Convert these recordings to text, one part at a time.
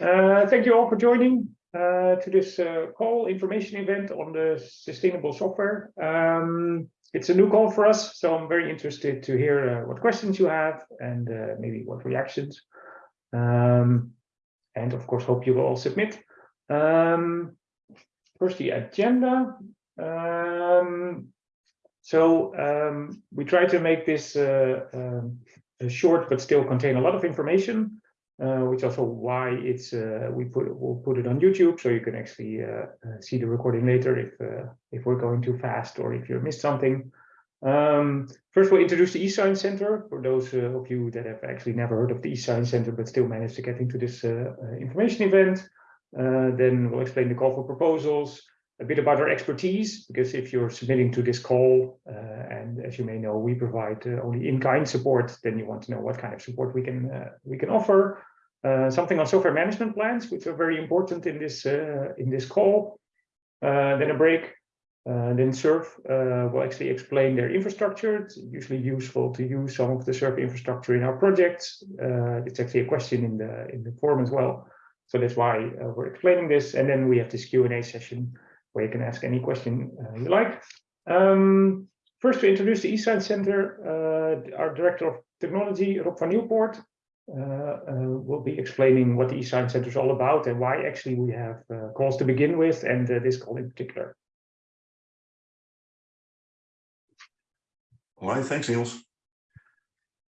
Uh, thank you all for joining uh, to this uh, call information event on the sustainable software. Um, it's a new call for us, so I'm very interested to hear uh, what questions you have and uh, maybe what reactions. Um, and of course, hope you will all submit. Um, first, the agenda. Um, so um, we try to make this uh, um, short, but still contain a lot of information. Uh, which also why it's uh, we put we'll put it on YouTube so you can actually uh, uh see the recording later if uh, if we're going too fast or if you missed something. Um, first, we'll introduce the eScience Center for those of you that have actually never heard of the eScience Center but still managed to get into this information event. then we'll explain the call for proposals, a bit about our expertise, because if you're submitting to this call, uh, and as you may know, we provide uh, only in-kind support, then you want to know what kind of support we can uh, we can offer. Uh, something on software management plans, which are very important in this uh, in this call. Uh, then a break. And then SURF will actually explain their infrastructure. It's usually useful to use some of the SURF infrastructure in our projects. it's actually a question in the in the form as well. So that's why we're explaining this. And then we have this Q&A session where you can ask any question uh, you like. Um, first, to introduce the eScience Center, uh, our Director of Technology, Rob van Nieuwpoort, uh, uh, will be explaining what the eScience Center is all about and why actually we have uh, calls to begin with and this call in particular. All right, thanks, Niels.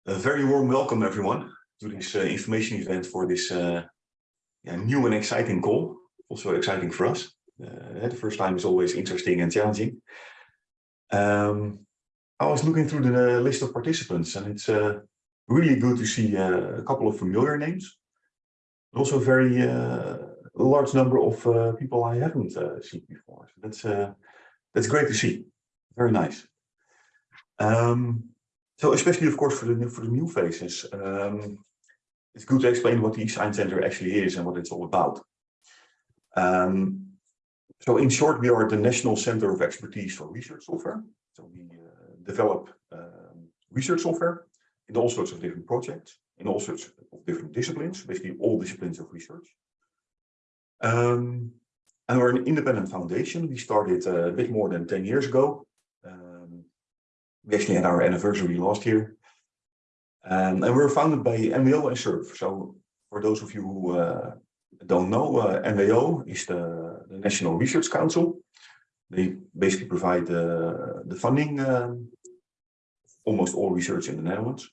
A very warm welcome, everyone, to this information event for this yeah, new and exciting call. Also exciting for us. Uh, the first time is always interesting and challenging. Um, I was looking through the list of participants and it's uh, really good to see uh, a couple of familiar names. Also a very uh, large number of uh, people I haven't uh, seen before. So that's, that's great to see. Very nice. Um, so especially, of course, for the, for the new faces, um, it's good to explain what the eScience Center actually is and what it's all about. Um, so in short, we are the National Center of Expertise for Research Software. So we uh, develop um, research software in all sorts of different projects, in all sorts of different disciplines, basically all disciplines of research. Um, and we're an independent foundation. We started uh, a bit more than 10 years ago. Um, we actually had our anniversary last year. Um, and we were founded by NWO and SURF. So for those of you who uh, don't know, uh, NWO is the, the, National Research Council. They basically provide the, the funding um, almost all research in the Netherlands.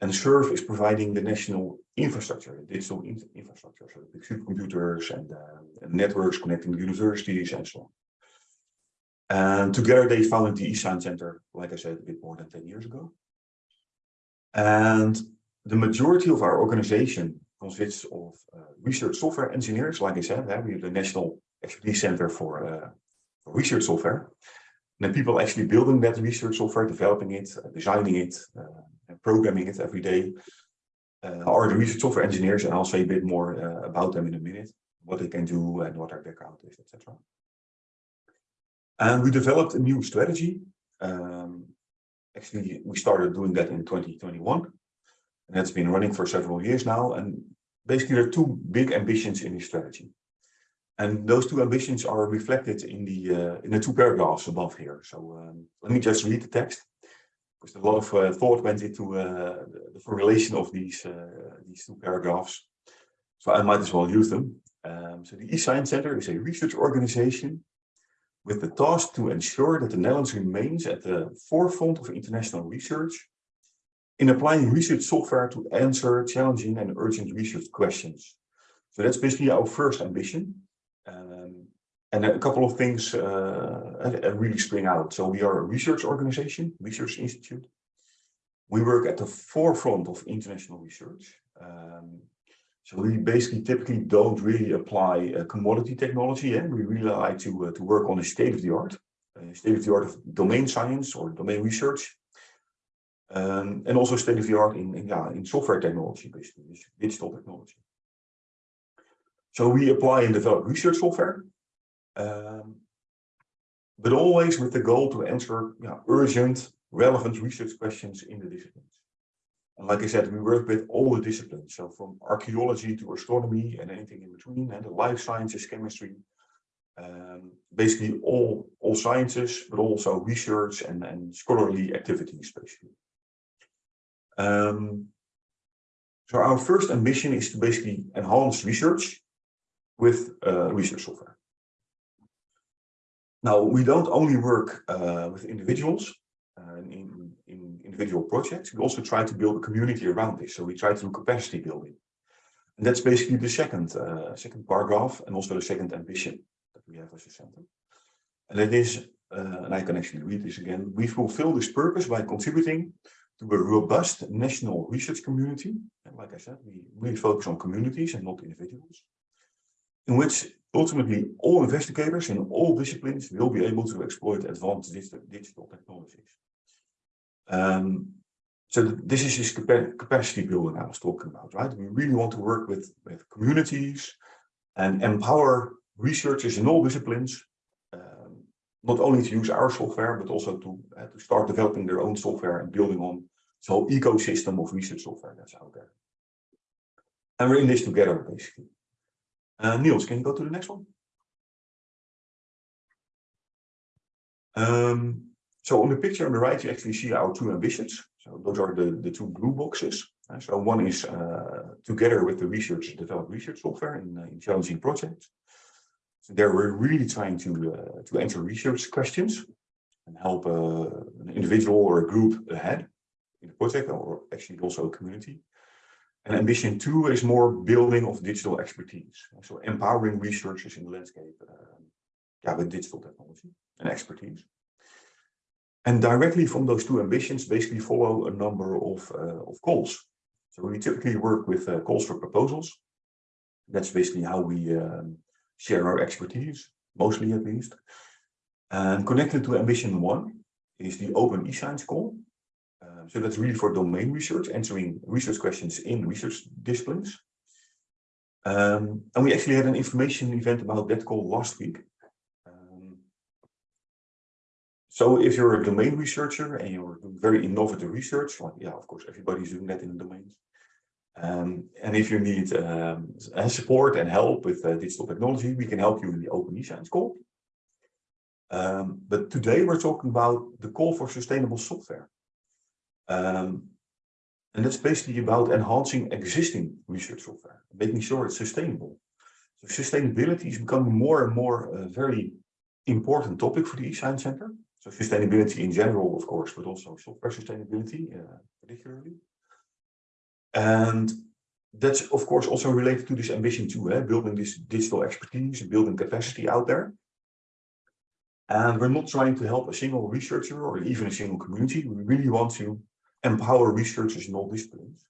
And SURF is providing the national infrastructure, the digital in infrastructure, so the supercomputers and, uh, and, networks connecting the universities and so on. And together they founded the eScience Center, like I said, a bit more than 10 years ago. And the majority of our organization consists of uh, research software engineers. Like I said, we have the National Expertise Center for, uh, for Research Software. And then people actually building that research software, developing it, uh, designing it, uh, and programming it every day are the research software engineers. And I'll say a bit more about them in a minute, what they can do and what their background is, etc. And we developed a new strategy. Um, actually, we started doing that in 2021. And that's been running for several years now. And basically, there are two big ambitions in this strategy. And those two ambitions are reflected in the uh, in the two paragraphs above here. So um, let me just read the text, because a lot of uh, thought went into uh, the formulation of these uh, these two paragraphs. So I might as well use them. Um, so the eScience Center is a research organization with the task to ensure that the Netherlands remains at the forefront of international research in applying research software to answer challenging and urgent research questions. So that's basically our first ambition. Um, and a couple of things uh, really spring out. So we are a research organization, research institute. We work at the forefront of international research. Um, so we basically typically don't really apply uh, commodity technology. and We really like to, uh, to work on the state of the art, uh, state of the art of domain science or domain research um, and also state of the art in, in, yeah, in software technology, basically, digital technology. So we apply and develop research software, um, but always with the goal to answer yeah, urgent, relevant research questions in the disciplines. And like I said, we work with all the disciplines. So from archaeology to astronomy and anything in between, and the life sciences, chemistry, um, basically all, all sciences, but also research and, and scholarly activities, basically. Um, so our first ambition is to basically enhance research with research software. Now, we don't only work uh, with individuals uh, in, in individual projects, we also try to build a community around this. So we try to do capacity building. And that's basically the second, uh, second paragraph and also the second ambition that we have as a center. And it is, uh, and I can actually read this again, we fulfill this purpose by contributing to a robust national research community. And like I said, we really focus on communities and not individuals, in which ultimately all investigators in all disciplines will be able to exploit advanced digital, technologies. Um, so this is this capacity building I was talking about, right? We really want to work with, with communities and empower researchers in all disciplines, um, not only to use our software, but also to, uh, to start developing their own software and building on this whole ecosystem of research software that's out there. And we're in this together, basically. Uh, Niels, can you go to the next one? Um, so on the picture on the right, you actually see our two ambitions. So those are the, the two blue boxes. Uh, so one is uh, together with the research, develop research software in, uh, in challenging projects. So there we're really trying to, uh, to answer research questions and help uh, an individual or a group ahead in the project or actually also a community. And ambition two is more building of digital expertise. So empowering researchers in the landscape uh, yeah, with digital technology and expertise. And directly from those two ambitions basically follow a number of, uh, of calls. So we typically work with uh, calls for proposals. That's basically how we um, share our expertise, mostly at least. And connected to ambition one is the open e-science call. So that's really for domain research, answering research questions in research disciplines. Um, and we actually had an information event about that call last week. Um, so if you're a domain researcher and you're doing very innovative research, like, yeah, of course, everybody's doing that in the domains. Um, and if you need um, support and help with uh, digital technology, we can help you in the Open eScience call. Um, but today we're talking about the call for sustainable software. Um, and that's basically about enhancing existing research software, making sure it's sustainable. So sustainability is becoming more and more a very important topic for the eScience Center. So sustainability in general, of course, but also software sustainability uh, particularly. And that's, of course, also related to this ambition two, eh? building this digital expertise, building capacity out there. And we're not trying to help a single researcher or even a single community. We really want to empower researchers in all disciplines.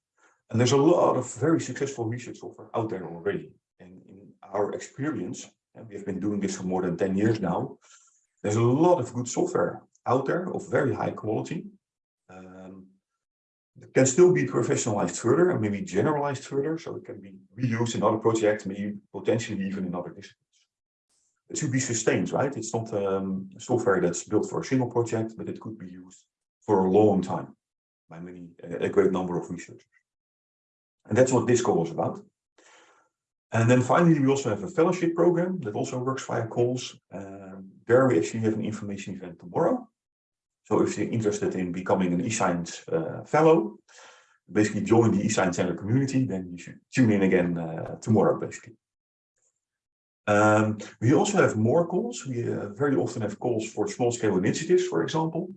And there's a lot of very successful research software out there already. And in our experience, and we have been doing this for more than 10 years now, there's a lot of good software out there of very high quality. Um, it can still be professionalized further and maybe generalized further, so it can be reused in other projects, maybe potentially even in other disciplines. It should be sustained, right? It's not um, software that's built for a single project, but it could be used for a long time by many, a great number of researchers. And that's what this call is about. And then finally, we also have a fellowship program that also works via calls. Um, there we actually have an information event tomorrow. So if you're interested in becoming an eScience uh, fellow, basically join the eScience Center community, then you should tune in again uh, tomorrow, basically. Um, we also have more calls. We uh, very often have calls for small-scale initiatives, for example.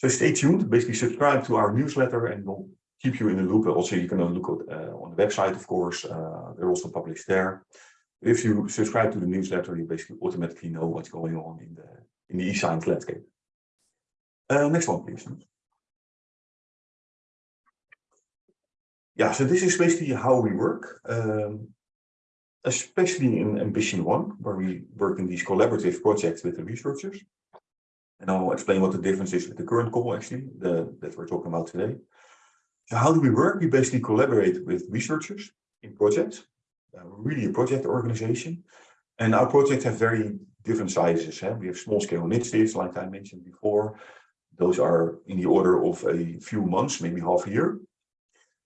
So stay tuned, basically subscribe to our newsletter and we'll keep you in the loop. Also, you can look at, uh, on the website, of course, uh, they're also published there. If you subscribe to the newsletter, you basically automatically know what's going on in the in the e-science landscape. Uh, next one, please. Yeah, so this is basically how we work, um, especially in Ambition 1, where we work in these collaborative projects with the researchers. And I'll explain what the difference is with the current call, actually, the, that we're talking about today. So how do we work? We basically collaborate with researchers in projects, uh, really a project organization. And our projects have very different sizes. Eh? We have small scale initiatives, like I mentioned before. Those are in the order of a few months, maybe half a year.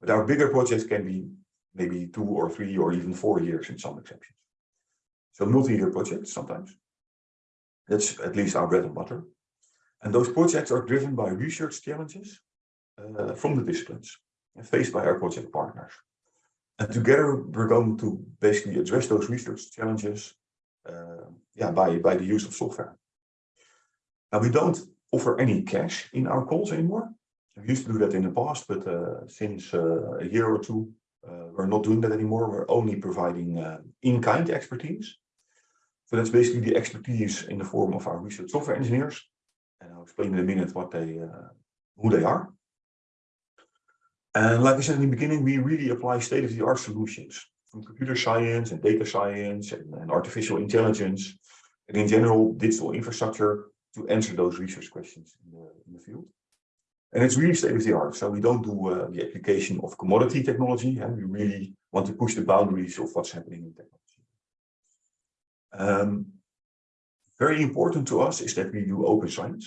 But our bigger projects can be maybe two or three or even four years in some exceptions. So multi-year projects sometimes. That's at least our bread and butter. And those projects are driven by research challenges uh, from the disciplines faced by our project partners. And together we're going to basically address those research challenges uh, yeah, by, by the use of software. Now we don't offer any cash in our calls anymore. We used to do that in the past, but uh, since uh, a year or two, uh, we're not doing that anymore. We're only providing uh, in-kind expertise. So that's basically the expertise in the form of our research software engineers. And I'll explain in a minute what they, uh, who they are. And like I said in the beginning, we really apply state-of-the-art solutions from computer science and data science and, and, artificial intelligence, and in general, digital infrastructure to answer those research questions in the, in the field. And it's really state-of-the-art. So we don't do uh, the application of commodity technology, and we really want to push the boundaries of what's happening in technology. Um, very important to us is that we do open science.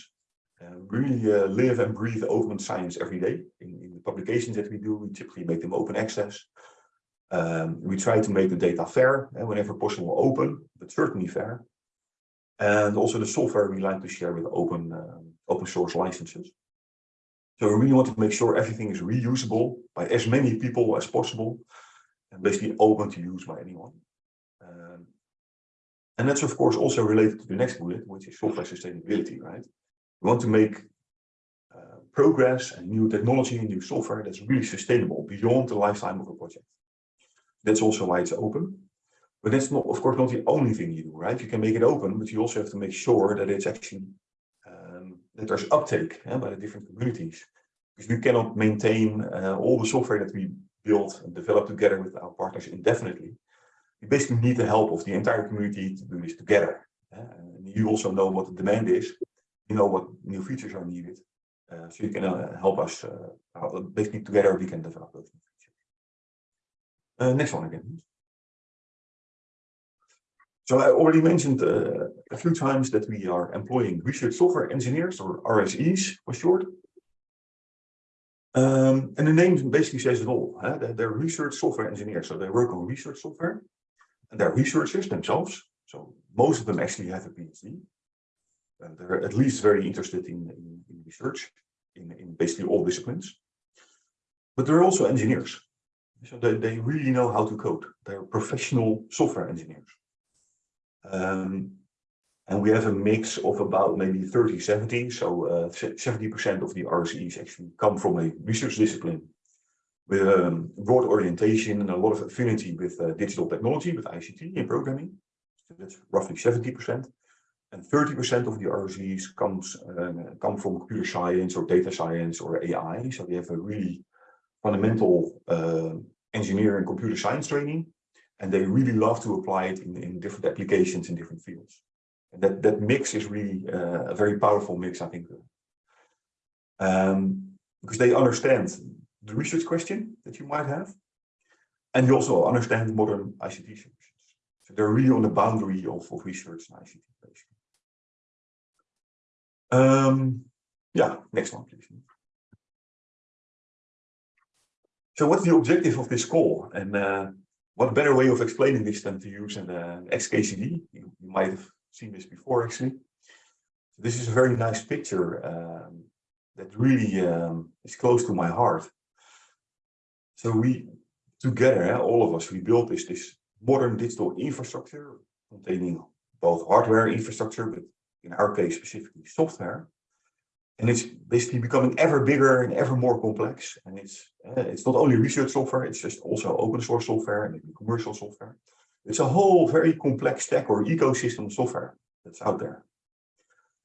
Uh, really uh, live and breathe open science every day. In, in, the publications that we do, we typically make them open access. Um, we try to make the data fair, and whenever possible open, but certainly fair. And also the software we like to share with open, uh, open source licenses. So we really want to make sure everything is reusable by as many people as possible and basically open to use by anyone. Um, and that's of course also related to the next bullet, which is software sustainability, right? We want to make uh, progress and new technology and new software that's really sustainable beyond the lifetime of a project. That's also why it's open. But that's not, of course, not the only thing you do, right? You can make it open, but you also have to make sure that it's actually um, that there's uptake yeah, by the different communities. Because we cannot maintain uh, all the software that we build and develop together with our partners indefinitely. We basically need the help of the entire community to do this together. and you also know what the demand is you know what new features are needed. Uh, so you can uh, help us, uh, basically together we can develop those new features. Uh, next one again. So I already mentioned uh, a few times that we are employing research software engineers or RSEs for short. Um, and the name basically says it all. Huh? They're research software engineers, so they work on research software. And they're researchers themselves. So most of them actually have a PhD. They're at least very interested in, in, in research in, in, basically all disciplines. But they're also engineers. So they, they really know how to code. They're professional software engineers. Um, and we have a mix of about maybe 30, 70. So 70% uh, of the RSEs actually come from a research discipline with a um, broad orientation and a lot of affinity with uh, digital technology, with ICT and programming. So that's roughly 70%. And 30% of the RSEs comes uh, come from computer science or data science or AI. So they have a really fundamental uh, engineering computer science training, and they really love to apply it in, in different applications in different fields. And that, that mix is really uh, a very powerful mix, I think. Um, because they understand the research question that you might have, and you also understand modern ICT solutions. So they're really on the boundary of, of research and ICT, basically. Um, yeah, next one, please. So what's the objective of this call? And uh, what better way of explaining this than to use an uh, XKCD? You, you, might have seen this before, actually. This is a very nice picture um, that really um, is close to my heart. So we, together, all of us, we built this, this modern digital infrastructure containing both hardware infrastructure, but in our case specifically software. And it's basically becoming ever bigger and ever more complex. And it's uh, it's not only research software, it's just also open source software and commercial software. It's a whole very complex stack or ecosystem software that's out there.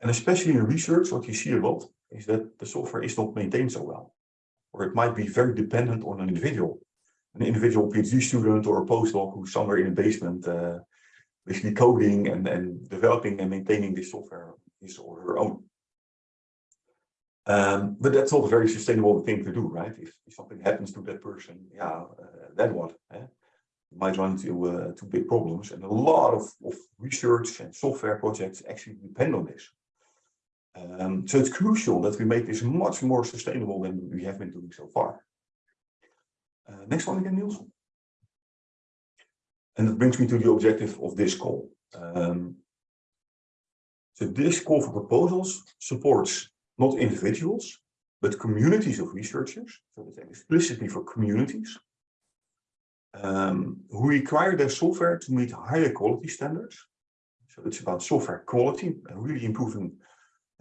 And especially in research, what you see a lot is that the software is not maintained so well. Or it might be very dependent on an individual. An individual PhD student or a postdoc who's somewhere in a basement uh, basically coding and, and developing and maintaining this software his or her own. Um, but that's not a very sustainable thing to do, right? If, if something happens to that person, yeah, uh, then what? Eh? You might run into uh, big problems, and a lot of, of research and software projects actually depend on this. Um, so it's crucial that we make this much more sustainable than we have been doing so far. Uh, next one again, Niels. And that brings me to the objective of this call. Um, so this call for proposals supports not individuals, but communities of researchers. So it's explicitly for communities um, who require their software to meet higher quality standards. So it's about software quality and really improving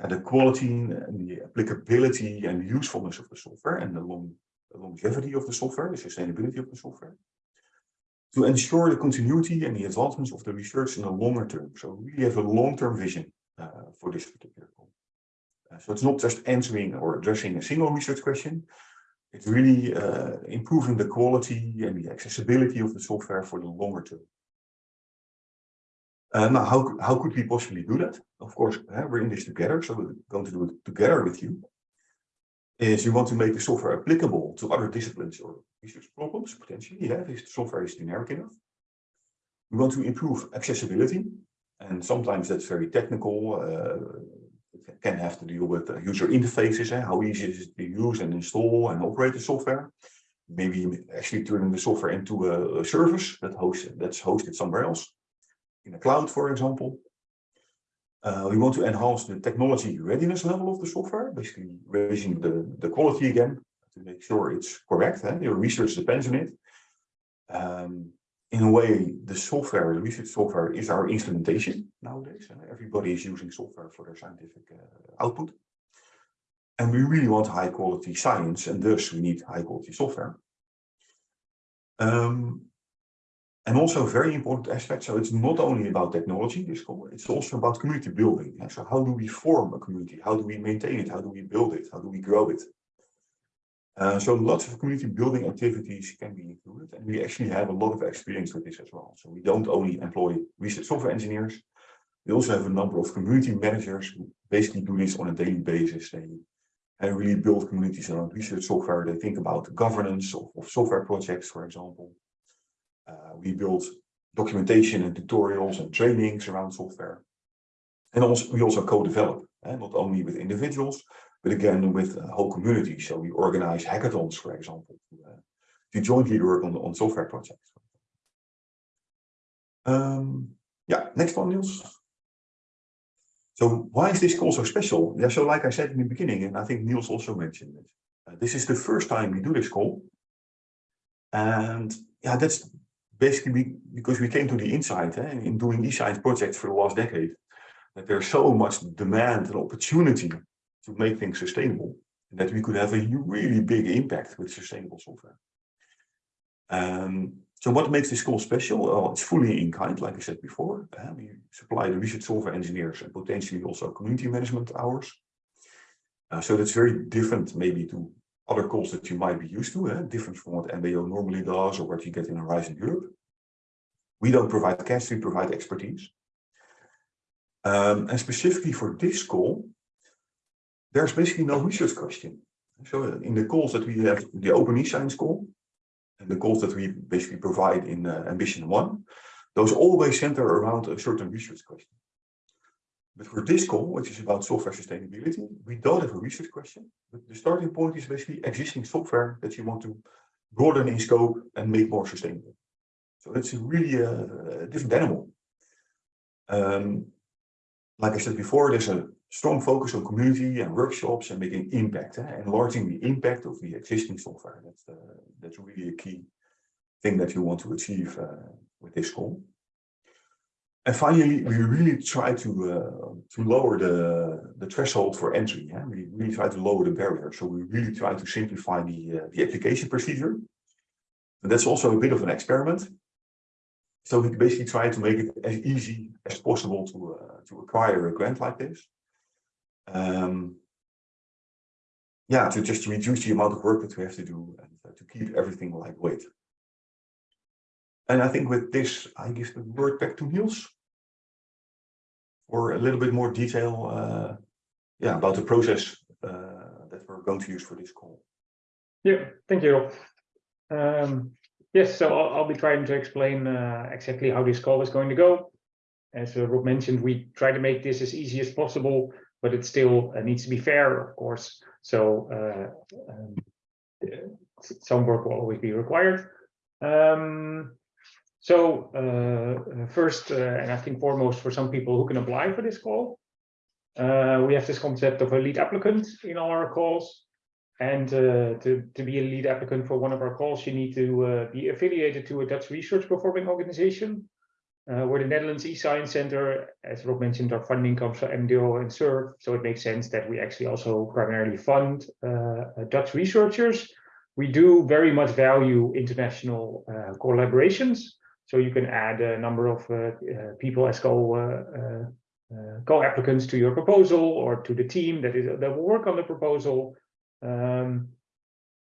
the quality and the applicability and usefulness of the software and the, long, longevity of the software, the sustainability of the software. To ensure the continuity and the advancements of the research in the longer term. So we have a long-term vision uh, for this particular goal. Uh, so it's not just answering or addressing a single research question. It's really uh, improving the quality and the accessibility of the software for the longer term. Uh, now, how, how could we possibly do that? Of course, uh, we're in this together, so we're going to do it together with you. Is you want to make the software applicable to other disciplines or research problems, potentially, yeah, if the software is generic enough. We want to improve accessibility, and sometimes that's very technical. Uh, can have to deal with user interfaces, eh, how easy is it to use and install and operate the software. Maybe actually turning the software into a, a service that hosts, that's hosted somewhere else, in the cloud, for example. Uh, we want to enhance the technology readiness level of the software, basically raising the, the quality again to make sure it's correct. Eh? Your research depends on it. Um, in a way, the software, the research software is our instrumentation nowadays. Everybody is using software for their scientific uh, output. And we really want high quality science, and thus we need high quality software. Um, and also very important aspect, so it's not only about technology, this call, it's also about community building. So how do we form a community? How do we maintain it? How do we build it? How do we grow it? Uh, so lots of community building activities can be included and we actually have a lot of experience with this as well. So we don't only employ research software engineers, we also have a number of community managers who basically do this on a daily basis. They and really build communities around research software. They think about governance of, of software projects, for example. Uh, we build documentation and tutorials and trainings around software. And also we also co-develop, eh, not only with individuals, but again with a whole community. So we organize hackathons, for example, to, uh, to jointly work on, on software projects. Um, yeah, next one, Niels. So why is this call so special? Yeah, so like I said in the beginning, and I think Niels also mentioned it, uh, this is the first time we do this call. And yeah, that's basically because we came to the insight eh, in doing e-science projects for the last decade, that there's so much demand and opportunity to make things sustainable and that we could have a really big impact with sustainable software. Um, so what makes this call special? Well, it's fully in kind, like I said before. Uh, we supply the research software engineers and potentially also community management hours. Uh, so that's very different maybe to other calls that you might be used to, uh, different from what NWO normally does or what you get in Horizon Europe. We don't provide cash, we provide expertise. Um, and specifically for this call, there's basically no research question. So in the calls that we have, the open e-science call, and the calls that we basically provide in uh, Ambition 1, those always center around a certain research question. But for this call, which is about software sustainability, we don't have a research question. But the starting point is basically existing software that you want to broaden in scope and make more sustainable. So it's really a, a different animal. Um, like I said before, there's a strong focus on community and workshops and making impact, eh? enlarging the impact of the existing software. That's the, that's really a key thing that you want to achieve uh, with this call. And finally, we really try to uh, to lower the the threshold for entry. Yeah? We really try to lower the barrier. So we really try to simplify the uh, the application procedure. And that's also a bit of an experiment. So we basically try to make it as easy as possible to uh, to acquire a grant like this um, yeah, to just reduce the amount of work that we have to do and uh, to keep everything lightweight. And I think with this, I give the word back to Niels for a little bit more detail uh, yeah, about the process uh, that we're going to use for this call. Yeah, thank you. Um, yes, so I'll, I'll, be trying to explain uh, exactly how this call is going to go. As uh, Rob mentioned, we try to make this as easy as possible but it still uh, needs to be fair, of course. So uh, um, some work will always be required. Um, so uh, first, uh, and I think foremost for some people who can apply for this call, uh, we have this concept of a lead applicant in all our calls. And uh, to, to be a lead applicant for one of our calls, you need to uh, be affiliated to a Dutch research performing organization. Uh, where the Netherlands e-Science Center, as Rob mentioned, our funding comes from NWO and SURF. So it makes sense that we actually also primarily fund Dutch researchers. We do very much value international collaborations. So you can add a number of uh, people as co uh, uh, co-applicants to your proposal or to the team that is that will work on the proposal um,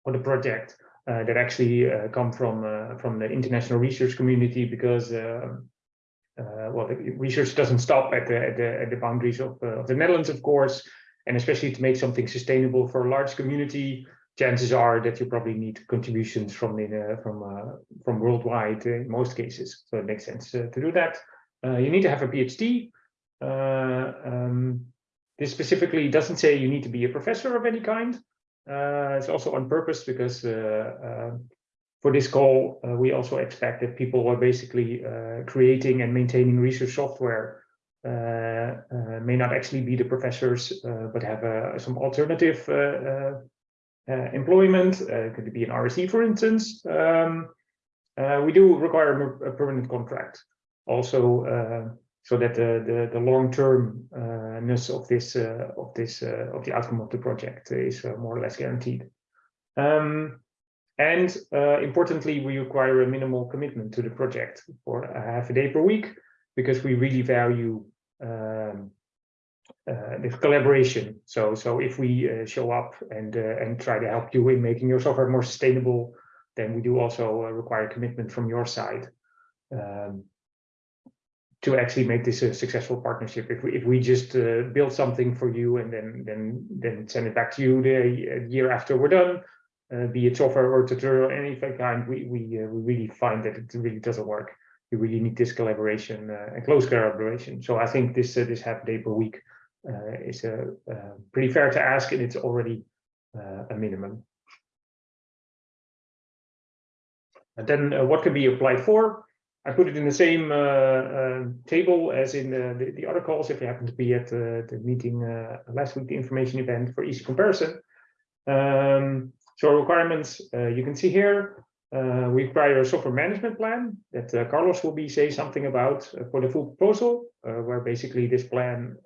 or the project uh, that actually uh, come from uh, from the international research community because well the research doesn't stop at the at the, at the boundaries of, of the Netherlands of course and especially to make something sustainable for a large community chances are that you probably need contributions from the uh, from uh, from worldwide in most cases. So it makes sense uh, to do that. you need to have a PhD. Um, this specifically doesn't say you need to be a professor of any kind. it's also on purpose because for this call, uh, we also expect that people who are basically uh, creating and maintaining research software uh, may not actually be the professors, but have some alternative uh, employment, uh, could be an RSE, for instance. Um, uh, we do require a permanent contract also so that the the, the long-termness of this of this of the outcome of the project is more or less guaranteed. Um, and uh, importantly, we require a minimal commitment to the project for a half a day per week because we really value um, uh, the collaboration. So, so if we uh, show up and uh, and try to help you in making your software more sustainable, then we do also uh, require commitment from your side um, to actually make this a successful partnership. If we if we just uh, build something for you and then then then send it back to you the year after we're done, be it software or tutorial, any kind, we we we really find that it really doesn't work. We really need this collaboration and close collaboration. So I think this this half day per week is a, uh, pretty fair to ask, and it's already uh, a minimum. And then what can be applied for? I put it in the same uh, uh, table as in the, the, the, other calls if you happen to be at uh, the meeting last week, the information event for easy comparison. Um, so requirements you can see here. we require a software management plan that Carlos will be say something about for the full proposal, where basically this plan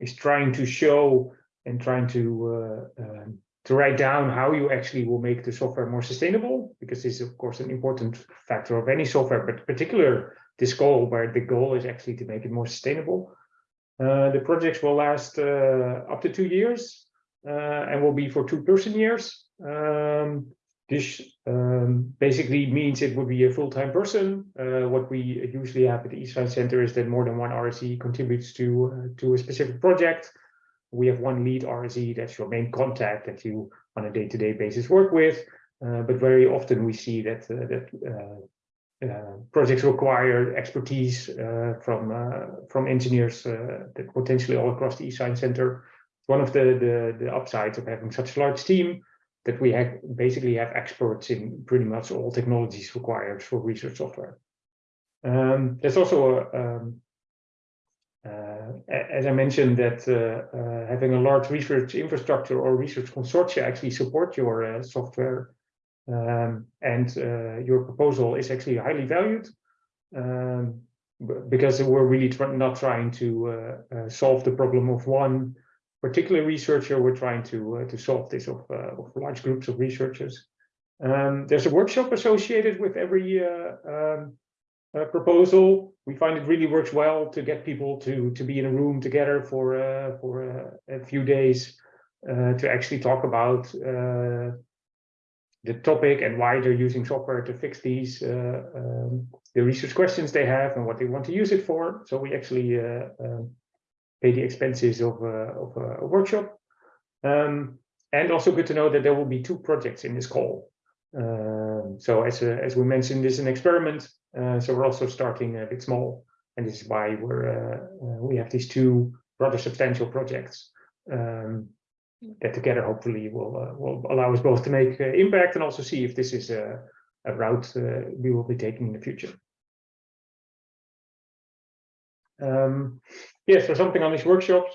is trying to show and trying to uh, um, to write down how you actually will make the software more sustainable, because this is of course an important factor of any software, but particular this goal where the goal is actually to make it more sustainable. Uh, the projects will last uh, up to two years uh, and will be for two person years. Um, this um, basically means it would be a full-time person. Uh, what we usually have at the eScience Center is that more than one RSE contributes to, uh, to a specific project. We have one lead RSE, that's your main contact that you on a day-to-day -day basis work with. Uh, but very often we see that, that projects require expertise from, from engineers that potentially all across the eScience Center. One of the, the, the upsides of having such a large team that we have basically have experts in pretty much all technologies required for research software. Um, there's also, a, um, uh, as I mentioned, that uh, uh, having a large research infrastructure or research consortia actually support your uh, software um, and uh, your proposal is actually highly valued um, because we're really tr not trying to uh, solve the problem of one particular researcher, we're trying to uh, to solve this of, uh, of large groups of researchers. Um, there's a workshop associated with every uh, um, uh, proposal. We find it really works well to get people to to be in a room together for uh, for a few days to actually talk about the topic and why they're using software to fix these um, the research questions they have and what they want to use it for. So we actually um, pay the expenses of, of a workshop. Um, and also good to know that there will be two projects in this call. Um, so as, a, as we mentioned, this is an experiment. Uh, so we're also starting a bit small. And this is why we're uh, uh, we have these two rather substantial projects um, that together hopefully will uh, will allow us both to make uh, impact and also see if this is a, a route uh, we will be taking in the future. Um, yes, so something on these workshops.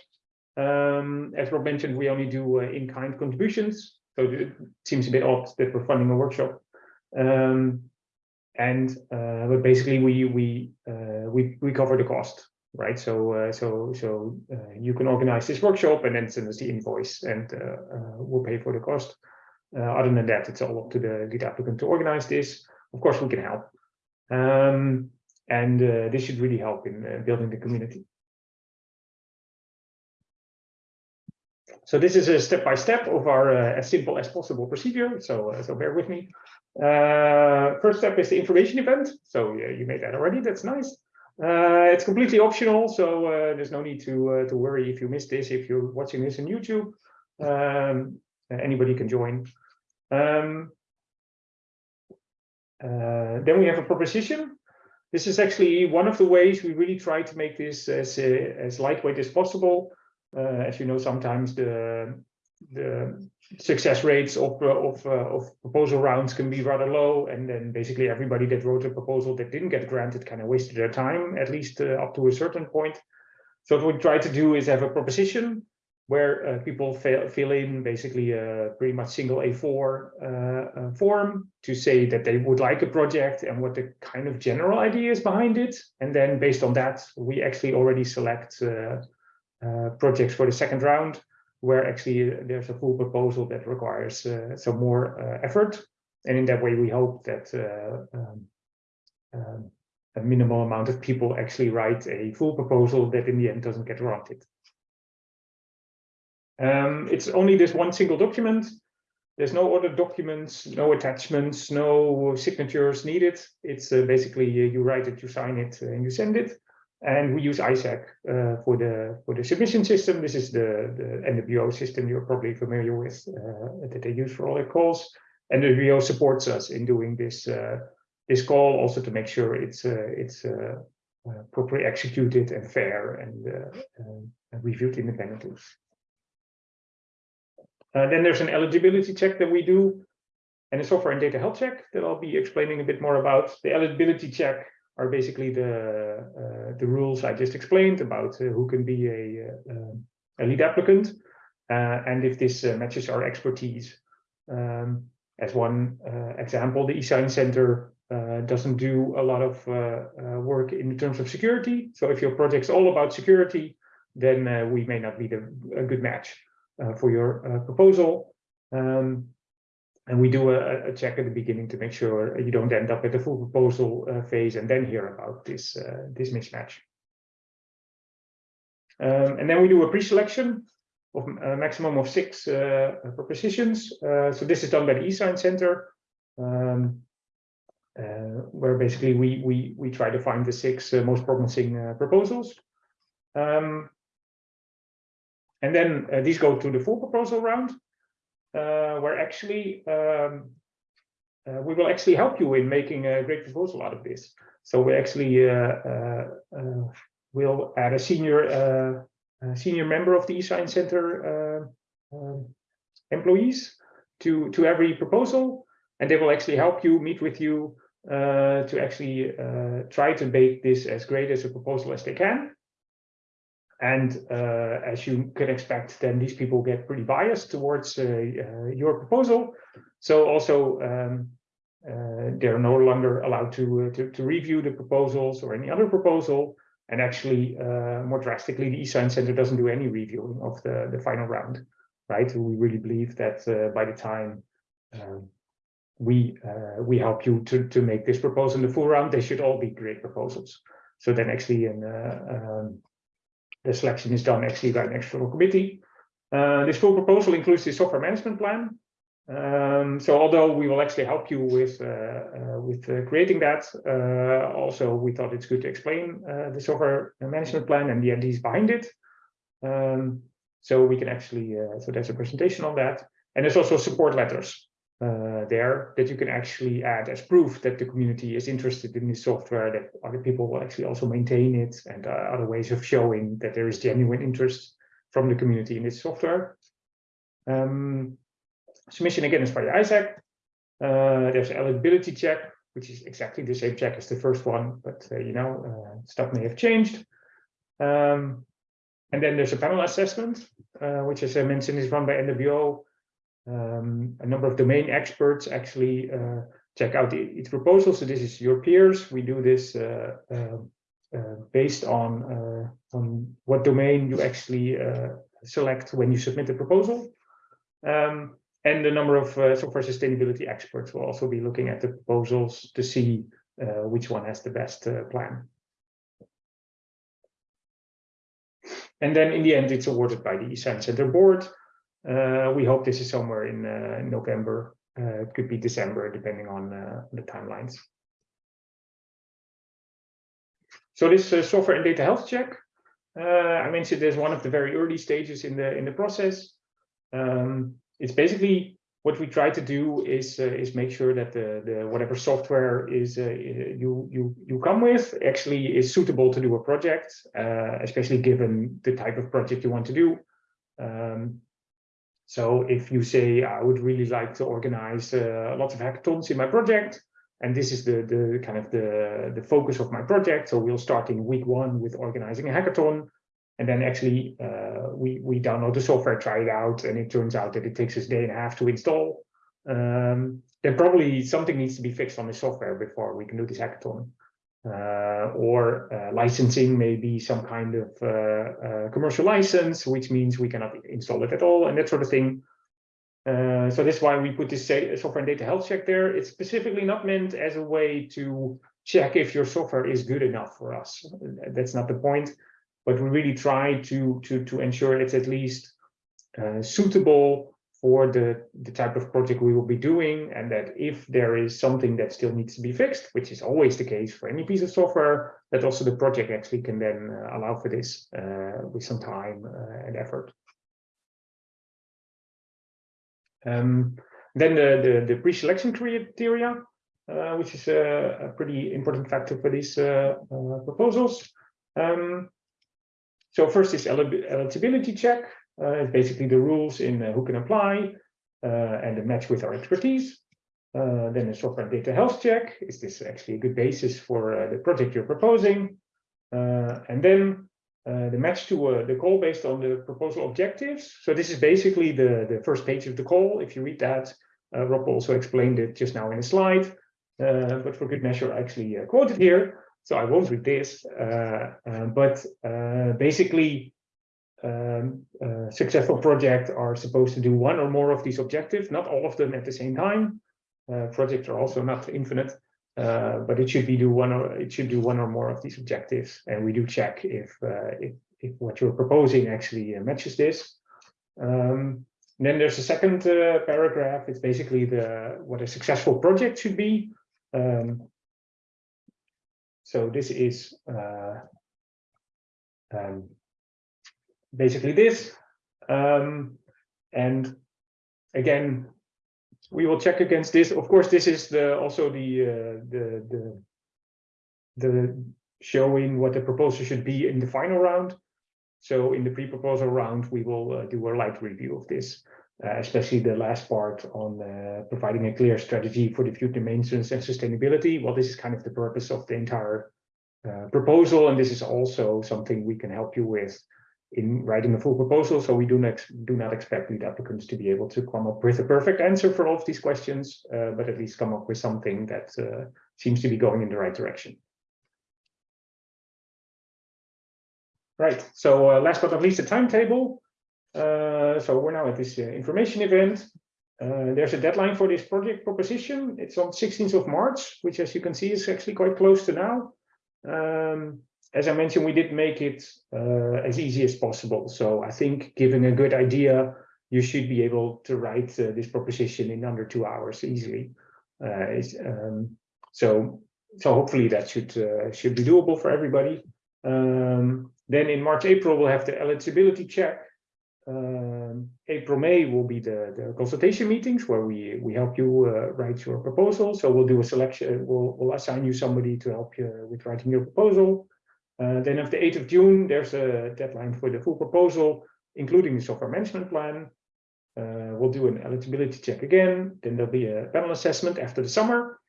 Um, as Rob mentioned, we only do uh, in-kind contributions, so it seems a bit odd that we're funding a workshop. Um, and uh, but basically, we we uh, we we cover the cost, right? So uh, so so uh, you can organize this workshop and then send us the invoice, and uh, we'll pay for the cost. other than that, it's all up to the lead applicant to organize this. Of course, we can help. Um, and uh, this should really help in uh, building the community. So this is a step-by-step -step of our uh, as simple as possible procedure. So, uh, so bear with me. Uh, first step is the information event. So you made that already. That's nice. Uh, it's completely optional, so there's no need to to worry if you missed this. If you're watching this on YouTube, um, anybody can join. Um, then we have a proposition this is actually one of the ways we really try to make this as, uh, as lightweight as possible. Uh, as you know, sometimes the, the success rates of, uh, of, uh, of proposal rounds can be rather low. And then basically everybody that wrote a proposal that didn't get granted kind of wasted their time, at least up to a certain point. So what we try to do is have a proposition where uh, people fill, in basically a pretty much single A4 uh, uh, form to say that they would like a project and what the kind of general idea is behind it. And then based on that, we actually already select uh, uh, projects for the second round, where actually there's a full proposal that requires uh, some more effort. And in that way, we hope that um, um, a minimal amount of people actually write a full proposal that in the end doesn't get granted. Um, it's only this one single document. There's no other documents, no attachments, no signatures needed. It's uh, basically uh, you write it, you sign it, uh, and you send it. And we use ISAAC uh, for the for the submission system. This is the the NWO system you're probably familiar with uh, that they use for all their calls. NWO supports us in doing this uh, this call also to make sure it's it's properly executed and fair and, and reviewed independently. Uh, then there's an eligibility check that we do and a software and data health check that I'll be explaining a bit more about. The eligibility check are basically the uh, the rules I just explained about uh, who can be a, uh, a lead applicant uh, and if this matches our expertise. Um, as one example, the eScience Center doesn't do a lot of work in terms of security. So if your project's all about security, then we may not be the, a good match. Uh, for your uh, proposal. Um, and we do a, a, check at the beginning to make sure you don't end up at the full proposal uh, phase and then hear about this, this mismatch. Um, and then we do a pre-selection of a maximum of six uh, propositions. Uh, so this is done by the eScience Center, um, uh, where basically we we we try to find the six most promising proposals. Um, and then uh, these go to the full proposal round, uh, where actually um, uh, we will actually help you in making a great proposal out of this. So we actually uh, uh, uh, will add a senior senior member of the eScience Center um, employees to to every proposal, and they will actually help you, meet with you, to actually try to make this as great as a proposal as they can. And uh, as you can expect, then these people get pretty biased towards uh, uh, your proposal. So also um, uh, they're no longer allowed to, uh, to, to review the proposals or any other proposal. And actually, uh, more drastically, the eScience Center doesn't do any reviewing of the, the final round, right? We really believe that by the time um, we we help you to, to make this proposal in the full round, they should all be great proposals. So then actually in um, the selection is done actually by an external committee. Uh, this full proposal includes the software management plan. Um, so although we will actually help you with uh, uh, with uh, creating that, uh, also we thought it's good to explain the software management plan and the ideas behind it. Um, so we can actually, so there's a presentation on that. And there's also support letters uh, there that you can actually add as proof that the community is interested in this software, that other people will actually also maintain it, and uh, other ways of showing that there is genuine interest from the community in this software. Um, submission again is by ISAAC. Uh, there's an eligibility check, which is exactly the same check as the first one, but uh, you know, uh, stuff may have changed. Um, and then there's a panel assessment, uh, which as I mentioned is run by NWO. Um, a number of domain experts actually uh, check out each proposal. So this is your peers. We do this uh, based on, on what domain you actually select when you submit the proposal. Um, and the number of uh, software sustainability experts will also be looking at the proposals to see uh, which one has the best uh, plan. And then in the end, it's awarded by the eScience Center board. Uh, we hope this is somewhere in uh, November. Uh, it could be December, depending on the timelines. So this software and data health check, I mentioned there's one of the very early stages in the in the process. Um, it's basically what we try to do is uh, is make sure that the the whatever software is uh, you you you come with actually is suitable to do a project, uh, especially given the type of project you want to do. Um, so if you say I would really like to organize uh, lots of hackathons in my project, and this is the the kind of the the focus of my project, so we'll start in week one with organizing a hackathon. And then actually uh, we, we download the software, try it out, and it turns out that it takes us a day and a half to install. Um, then probably something needs to be fixed on the software before we can do this hackathon. Uh, or uh, licensing maybe some kind of uh, commercial license, which means we cannot install it at all and that sort of thing. So that's why we put this software and data health check there. It's specifically not meant as a way to check if your software is good enough for us. That's not the point but we really try to to to ensure it's at least uh, suitable for the the type of project we will be doing and that if there is something that still needs to be fixed which is always the case for any piece of software that also the project actually can then uh, allow for this uh, with some time uh, and effort um, then the the, the pre-selection criteria uh, which is a, a, pretty important factor for these uh, proposals um, so first is eligibility check. Uh, basically the rules in uh, who can apply uh, and the match with our expertise. Uh, then a software data health check. Is this actually a good basis for uh, the project you're proposing? Uh, and then the match to the call based on the proposal objectives. So this is basically the, the first page of the call. If you read that, Rob also explained it just now in a slide. but for good measure, I actually quoted here. So I won't read this, uh, uh, but uh, basically, um, uh, successful projects are supposed to do one or more of these objectives, not all of them at the same time. Uh, projects are also not infinite, uh, but it should be do one or it should do one or more of these objectives, and we do check if if, if what you're proposing actually matches this. Um, then there's a second paragraph. It's basically the what a successful project should be. Um, so this is uh, um, basically this. Um, and again, we will check against this. Of course, this is the also the uh, the the the showing what the proposal should be in the final round. So in the pre-proposal round, we will uh, do a light review of this, uh, especially the last part on uh, providing a clear strategy for the future maintenance and sustainability. Well, this is kind of the purpose of the entire uh, proposal, and this is also something we can help you with in writing a full proposal. So we do not do not expect lead applicants to be able to come up with a perfect answer for all of these questions, uh, but at least come up with something that uh, seems to be going in the right direction. Right. So uh, last but not least, the timetable. Uh, so we're now at this uh, information event. there's a deadline for this project proposition. It's on 16th of March, which as you can see is actually quite close to now. Um, as I mentioned, we did make it uh, as easy as possible. So I think giving a good idea, you should be able to write uh, this proposition in under two hours easily. Uh, um, so, so hopefully that should uh, should be doable for everybody. Um, then in March, April, we'll have the eligibility check. Um, April, May will be the, the consultation meetings where we, we help you uh, write your proposal. So we'll do a selection, we'll, we'll assign you somebody to help you with writing your proposal. Uh, then of the 8th of June, there's a deadline for the full proposal, including the software management plan. Uh, we'll do an eligibility check again. Then there'll be a panel assessment after the summer.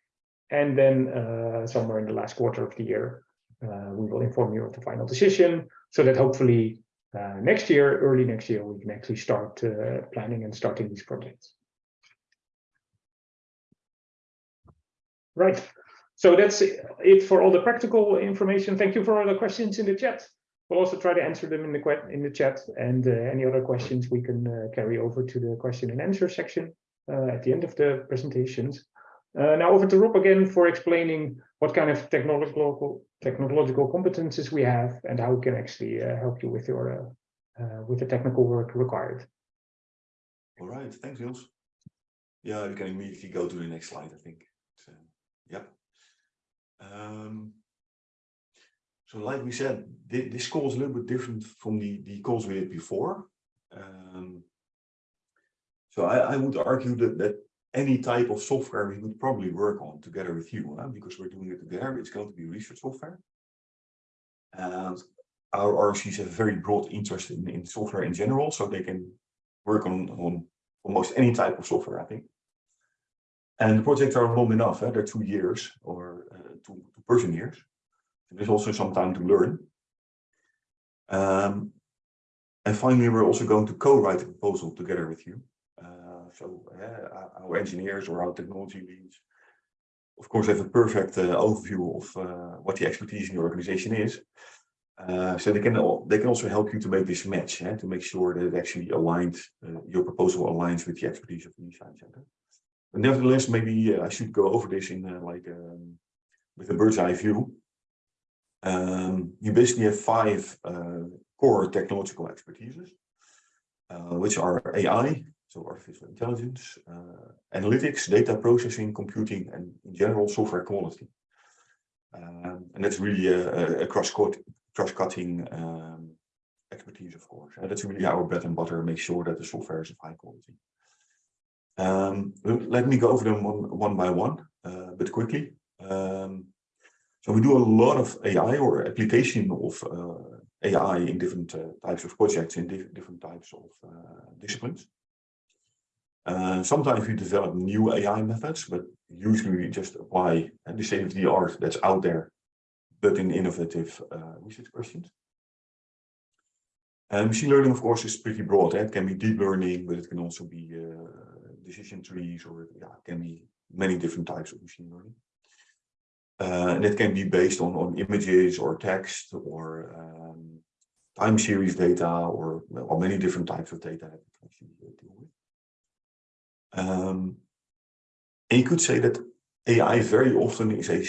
And then uh, somewhere in the last quarter of the year, uh, we will inform you of the final decision so that hopefully uh, next year, early next year, we can actually start planning and starting these projects. Right. So that's it for all the practical information. Thank you for all the questions in the chat. We'll also try to answer them in the in the chat and uh, any other questions we can uh, carry over to the question and answer section uh, at the end of the presentations. Uh, now over to Rob again for explaining what kind of technological technological competences we have and how we can actually uh, help you with your uh, with the technical work required. All right, thanks, Niels. Yeah, we can immediately go to the next slide, I think. So. Um, so like we said, th this call is a little bit different from the, the calls we did before. Um, so I, I would argue that, that any type of software we would probably work on together with you, huh? because we're doing it together. It's going to be research software. And our ROCs have a very broad interest in, in software in general, so they can work on, on almost any type of software, I think. And the projects are long enough, eh? they're two years or uh, years. So there's also some time to learn. Um, and finally, we're also going to co-write a proposal together with you. Uh, so uh, our engineers or our technology leads, of course, have a perfect uh, overview of uh, what the expertise in your organization is. Uh, so they can they can also help you to make this match, eh, to make sure that it actually aligned, uh, your proposal aligns with the expertise of the eScience Center. But nevertheless, maybe I should go over this in like um, with a bird's eye view. Um, you basically have five uh, core technological expertises, uh, which are AI, so artificial intelligence, analytics, data processing, computing, and in general software quality. Um, and that's really a, a cross-cutting um, expertise, of course. Uh, that's really our bread and butter, make sure that the software is of high quality. Um, let me go over them one, one by one, uh, but quickly. Um, so we do a lot of AI or application of uh, AI in different uh, types of projects in di different types of uh, disciplines. Sometimes we develop new AI methods, but usually we just apply the state of the art that's out there but in innovative research questions. And machine learning, of course, is pretty broad. Eh? It can be deep learning, but it can also be decision trees, or yeah, it can be many different types of machine learning. Uh, and it can be based on, on images or text or um, time series data or, well, many different types of data that actually deal with. Um, and you could say that AI very often is a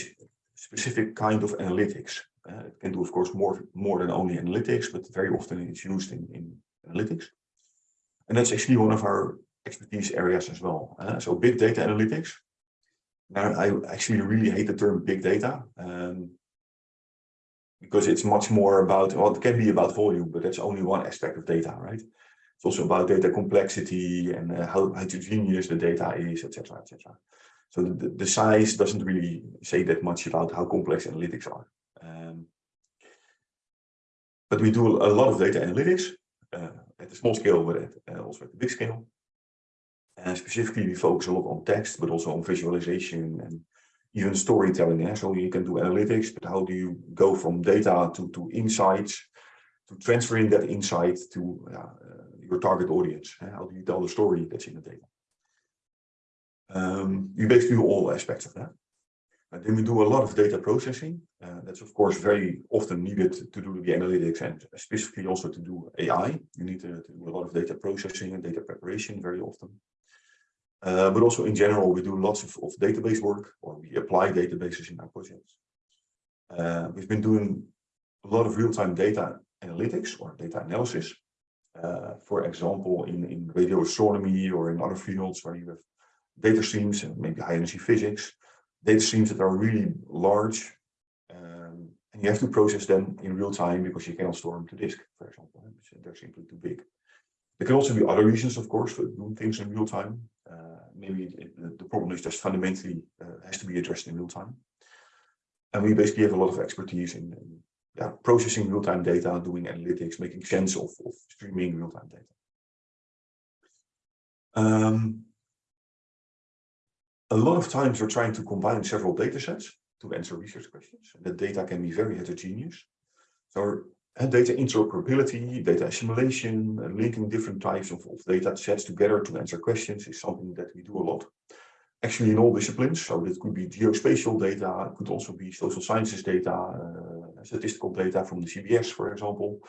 specific kind of analytics. Uh, it can do, of course, more, more than only analytics, but very often it's used in, in analytics. And that's actually one of our expertise areas as well. Uh, so big data analytics. I actually really hate the term big data um, because it's much more about, well, it can be about volume, but that's only one aspect of data, right? It's also about data complexity and uh, how heterogeneous the data is, etc., etc. So the, the size doesn't really say that much about how complex analytics are. Um, but we do a lot of data analytics uh, at the small scale, but at, uh, also at the big scale. And specifically, we focus a lot on text, but also on visualization and even storytelling. Yeah? So you can do analytics, but how do you go from data to, to insights, to transferring that insight to uh, your target audience? How do you tell the story that's in the data? Um, we basically do all aspects of that. And then we do a lot of data processing. Uh, that's of course very often needed to do the analytics and specifically also to do AI. You need to, to do a lot of data processing and data preparation very often. Uh, but also in general, we do lots of, of database work or we apply databases in our projects. Uh, we've been doing a lot of real-time data analytics or data analysis. Uh, for example, in, in radio astronomy or in other fields where you have data streams and maybe high energy physics, data streams that are really large. Um, and you have to process them in real time because you cannot store them to disk, for example. They're simply too big. There can also be other reasons, of course, for doing things in real time. Maybe it, the problem is just fundamentally uh, has to be addressed in real time. And we basically have a lot of expertise in, in yeah, processing real-time data, doing analytics, making sense of, of streaming real-time data. Um, a lot of times we're trying to combine several data sets to answer research questions. And the data can be very heterogeneous. So data interoperability, data assimilation, and linking different types of, of data sets together to answer questions is something that we do a lot. Actually in all disciplines, so this could be geospatial data, it could also be social sciences data, uh, statistical data from the CBS, for example,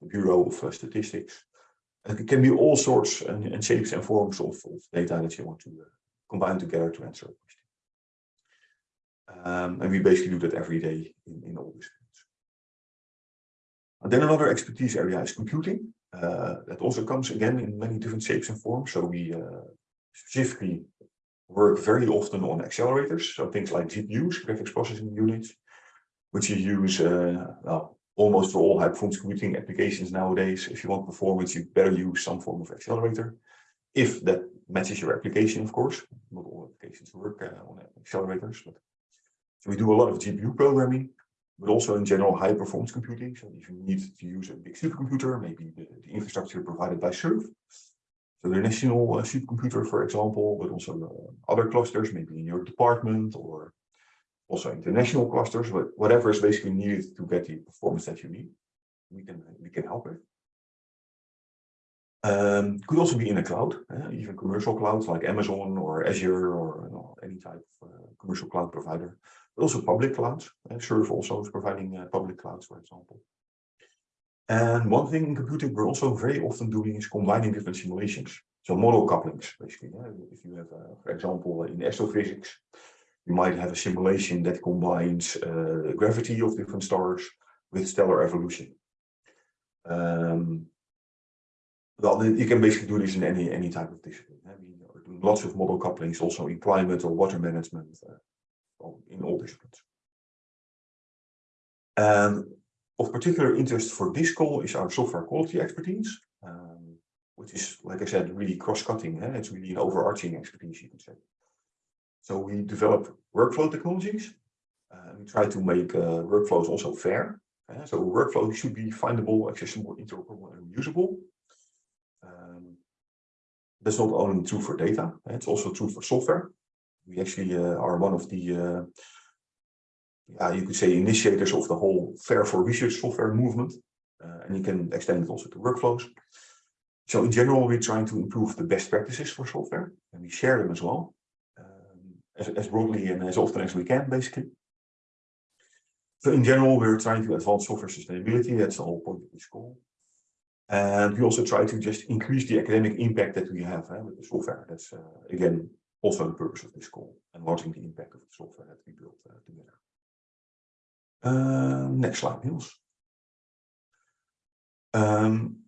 the Bureau of uh, Statistics. And it can be all sorts and, and shapes and forms of, of, data that you want to uh, combine together to answer a question. Um, and we basically do that every day in, in all disciplines. Then another expertise area is computing. Uh, that also comes again in many different shapes and forms. So we uh, specifically work very often on accelerators. So things like GPUs, graphics processing units, which you use uh, well, almost for all high performance computing applications nowadays. If you want performance, you better use some form of accelerator. If that matches your application, of course. Not all applications work uh, on accelerators. But... So we do a lot of GPU programming but also in general high performance computing. So if you need to use a big supercomputer, maybe the, the infrastructure provided by SURF. So the national uh, supercomputer, for example, but also uh, other clusters, maybe in your department or also international clusters, but whatever is basically needed to get the performance that you need, we can we can help with. Um, could also be in a cloud, uh, even commercial clouds like Amazon or Azure or you know, any type of uh, commercial cloud provider but also public clouds. Uh, Surf also is providing uh, public clouds, for example. And one thing in computing we're also very often doing is combining different simulations. So model couplings, basically. Yeah? If you have, uh, for example, in astrophysics, you might have a simulation that combines uh, gravity of different stars with stellar evolution. Um, well, you can basically do this in any any type of discipline. Are doing lots of model couplings also in climate or water management, uh, in all disciplines. And of particular interest for this call is our software quality expertise, um, which is, like I said, really cross-cutting. Eh? It's really an overarching expertise, you could say. So we develop workflow technologies. Uh, we try to make uh, workflows also fair. Eh? So workflows should be findable, accessible, interoperable, and reusable. That's not only true for data, eh? it's also true for software we actually uh, are one of the, yeah, you could say initiators of the whole Fair for Research software movement. Uh, and you can extend it also to workflows. So in general, we're trying to improve the best practices for software and we share them as well, um, as, as broadly and as often as we can, basically. So in general, we're trying to advance software sustainability. That's the whole point of this call. And we also try to just increase the academic impact that we have eh, with the software. That's, uh, again, also the purpose of this call, enlarging the impact of the software that we built uh, together. Uh, next slide, Niels. Um,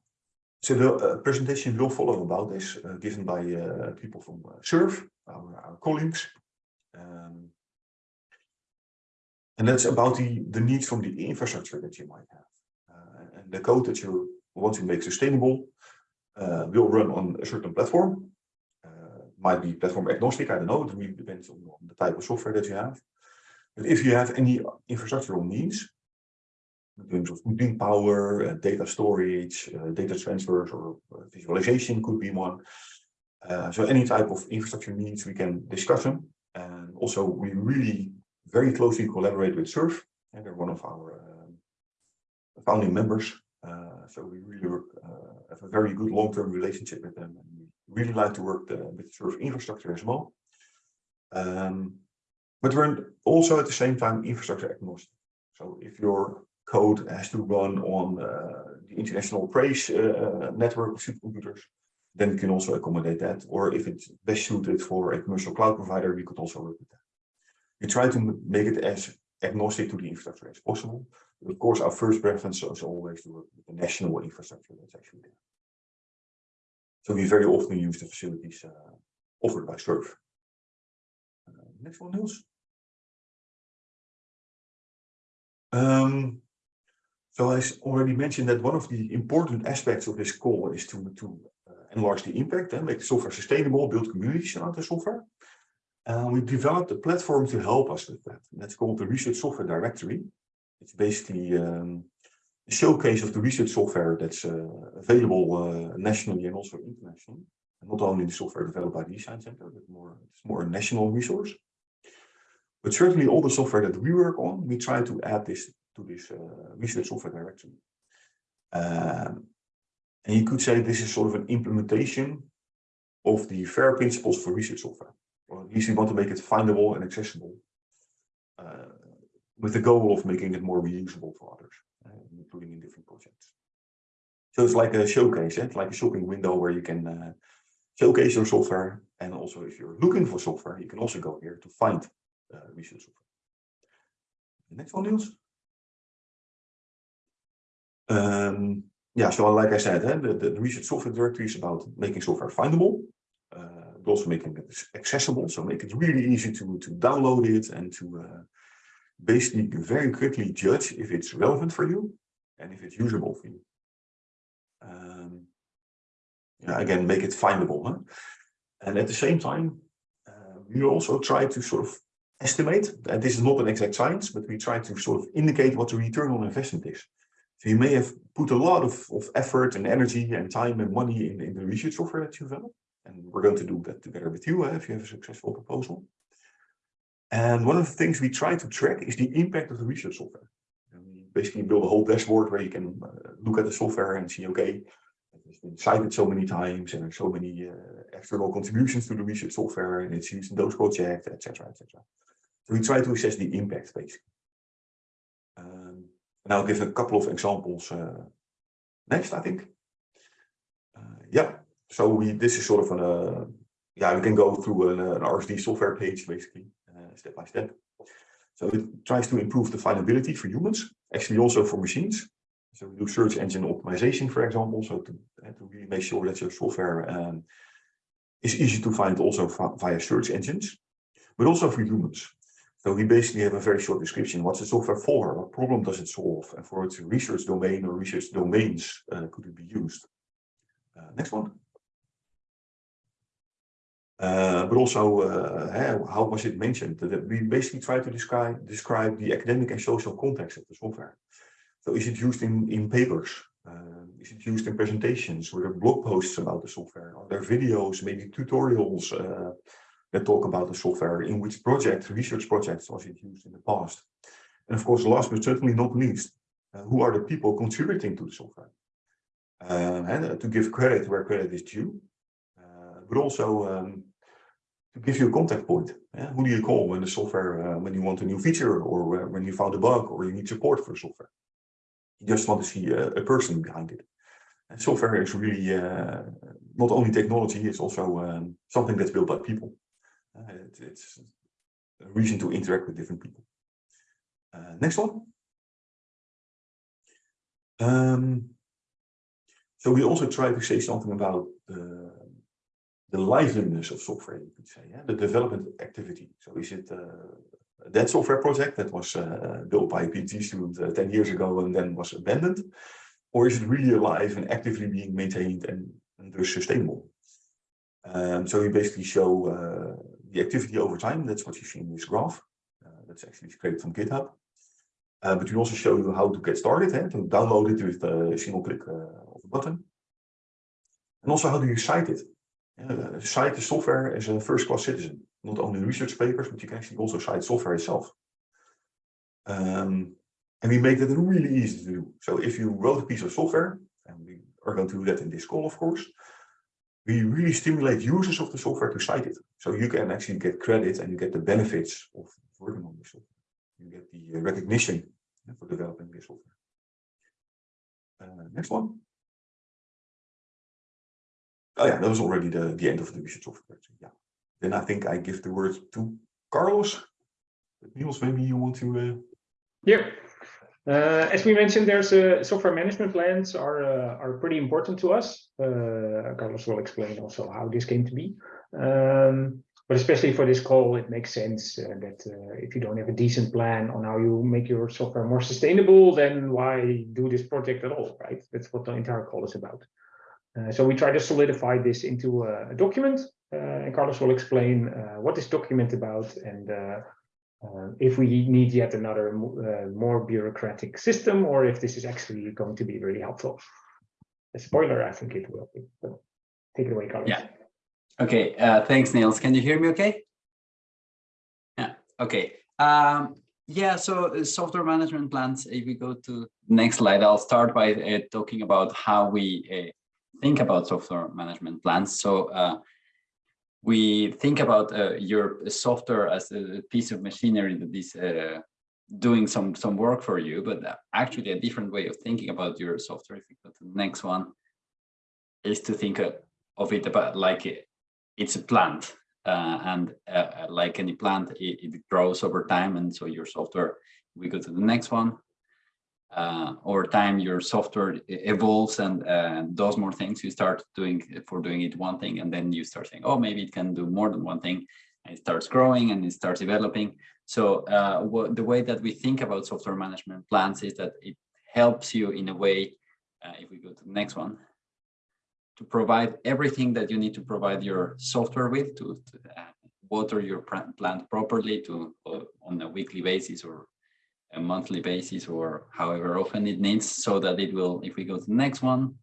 so the uh, presentation will follow about this, uh, given by uh, people from SURF, our, our colleagues. Um, and that's about the, the needs from the infrastructure that you might have. and the code that you want to make sustainable will run on a certain platform might be platform agnostic, I don't know, it really depends on, on the type of software that you have. But if you have any infrastructural needs, in terms of computing power, uh, data storage, uh, data transfers, or uh, visualization could be one. Uh, so any type of infrastructure needs, we can discuss them. And also, we really very closely collaborate with SURF, and they're one of our uh, founding members. Uh, so we really work, have a very good long-term relationship with them. And we really like to work the, with SURF of infrastructure as well. Um, but we're also at the same time infrastructure agnostic. So if your code has to run on uh, the international PRACE uh, network of supercomputers, then we can also accommodate that. Or if it's best suited for a commercial cloud provider, we could also work with that. We try to make it as agnostic to the infrastructure as possible. But of course, our first preference is always to the national infrastructure that's actually there. So we very often use the facilities uh, offered by SURF. Uh, next one, Niels. Um, so I already mentioned that one of the important aspects of this call is to, to enlarge the impact and make the software sustainable, build communities around the software. And we developed a platform to help us with that. That's called the Research Software Directory. It's basically um, a showcase of the research software that's uh, available uh, nationally and also internationally. Not only the software developed by the eScience Center, but more, it's more a national resource. But certainly all the software that we work on, we try to add this to this uh, research software directory. Um, and you could say this is sort of an implementation of the FAIR principles for research software. Or at least we want to make it findable and accessible uh, with the goal of making it more reusable for others, uh, including in different projects. So it's like a showcase, eh? it's like a shopping window where you can uh, showcase your software. And also if you're looking for software, you can also go here to find uh, research software. The next one, Niels. Um, yeah, so like I said, eh, the, the research software directory is about making software findable, uh, but also making it accessible. So make it really easy to, to download it and to uh, basically very quickly judge if it's relevant for you and if it's usable for you. Um, yeah, again, make it findable. Huh? And at the same time, uh, we also try to sort of estimate, and this is not an exact science, but we try to sort of indicate what the return on investment is. So you may have put a lot of, of effort and energy and time and money in, in the research software that you develop. And we're going to do that together with you uh, if you have a successful proposal. And one of the things we try to track is the impact of the research software. And we basically build a whole dashboard where you can uh, look at the software and see, okay, it's been cited so many times and there's so many uh, external contributions to the research software and it's used in those projects, etc., etc. So we try to assess the impact basically. Um, and I'll give a couple of examples uh, next, I think. Uh, yeah, so we this is sort of an uh, yeah we can go through an, an RSD software page basically uh, step by step. So it tries to improve the findability for humans, actually also for machines. So we do search engine optimization, for example, so to, uh, to really make sure that your software um, is easy to find also via search engines, but also for humans. So we basically have a very short description. What's the software for? What problem does it solve? And for its research domain or research domains uh, could it be used? Uh, next one. Uh, but also, uh, how was it mentioned? That we basically try to describe, describe the academic and social context of the software. So is it used in, in papers? Uh, is it used in presentations? Were there blog posts about the software? Are there videos, maybe tutorials? Uh, that talk about the software, in which project, research projects was it used in the past. And of course, last but certainly not least, uh, who are the people contributing to the software? Uh, and to give credit where credit is due, uh, but also um, to give you a contact point. Yeah? Who do you call when the software, uh, when you want a new feature or when you found a bug or you need support for software? You just want to see a, a person behind it. And software is really uh, not only technology, it's also um, something that's built by people. Uh, it, it's a reason to interact with different people. Uh, next one. Um, so we also try to say something about the liveliness of software, you could say, yeah? the development activity. So is it that software project that was built by a PhD student uh, 10 years ago and then was abandoned? Or is it really alive and actively being maintained and, and thus sustainable? Um, so we basically show uh, the activity over time. That's what you see in this graph. Uh, that's actually scraped from GitHub. Uh, but we also show you how to get started, eh, to download it with a single click of a button. And also how do you cite it? Uh, cite the software as a first-class citizen, not only research papers, but you can actually also cite software itself. Um, and we make that really easy to do. So if you wrote a piece of software, and we are going to do that in this call, of course, we really stimulate users of the software to cite it. So you can actually get credit and you get the benefits of working on this software. You get the uh, recognition for developing this software. Uh, next one. Oh yeah, that was already the, the end of the research software. Yeah. Then I think I give the word to Carlos. Niels, maybe you want to... Uh... Yeah, uh, as we mentioned, there's a software management plans are uh, are pretty important to us. Uh, Carlos will explain also how this came to be. Um, but especially for this call, it makes sense uh, that uh, if you don't have a decent plan on how you make your software more sustainable, then why do this project at all, right? That's what the entire call is about. Uh, so we try to solidify this into a, a document, uh, and Carlos will explain uh, what this document about and if we need yet another more bureaucratic system or if this is actually going to be really helpful. A spoiler, I think it will be. But take it away, Carlos. Yeah. Okay, uh, thanks, Niels. Can you hear me okay? Yeah, okay. Um, yeah, so software management plans, if we go to next slide, I'll start by uh, talking about how we think about software management plans. So uh, we think about uh, your software as a piece of machinery that is uh, doing some some work for you, but actually a different way of thinking about your software. We go to the next one, is to think of it about like it, it's a plant, uh, and uh, like any plant, it, it, grows over time, and so your software. We go to the next one. Uh, over time, your software evolves and uh, does more things. You start doing for doing it one thing, and then you start saying, "Oh, maybe it can do more than one thing." And it starts growing and it starts developing. So uh, the way that we think about software management plans is that it helps you in a way. Uh, if we go to the next one, to provide everything that you need to provide your software with to, to water your plant properly to on a weekly basis or a monthly basis or however often it needs so that it will, if we go to the next one,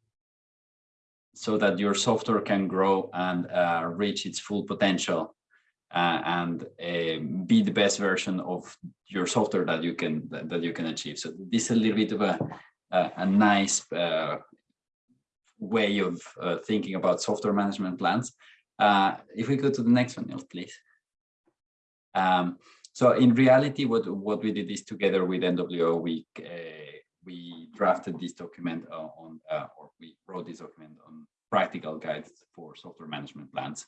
so that your software can grow and uh, reach its full potential uh, and uh, be the best version of your software that you can that, that you can achieve. So this is a little bit of a a, a nice uh, way of uh, thinking about software management plans. Uh, if we go to the next one, please. Um, so in reality, what, what we did is together with NWO, we, uh, we drafted this document on, uh, or we wrote this document on practical guides for software management plans.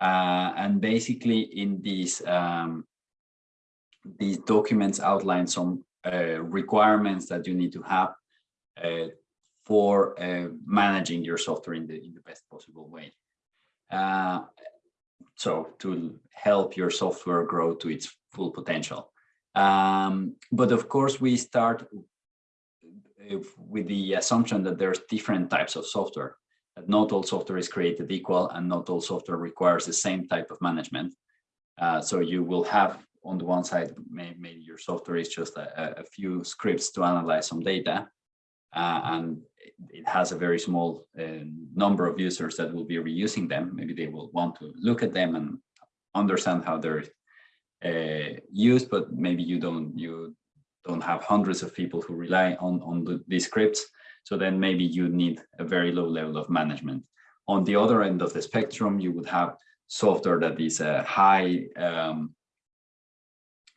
Uh, and basically in these, um, these documents outline some uh, requirements that you need to have uh, for uh, managing your software in the, in the best possible way. So to help your software grow to its full potential. Um, but of course, we start with the assumption that there's different types of software, that not all software is created equal and not all software requires the same type of management. Uh, so you will have on the one side, maybe, your software is just a, a, few scripts to analyze some data, uh, and it has a very small uh, number of users that will be reusing them. Maybe they will want to look at them and understand how they're uh, used, but maybe you don't you don't have hundreds of people who rely on on the, these scripts. So then maybe you need a very low level of management. On the other end of the spectrum, you would have software that is a high um,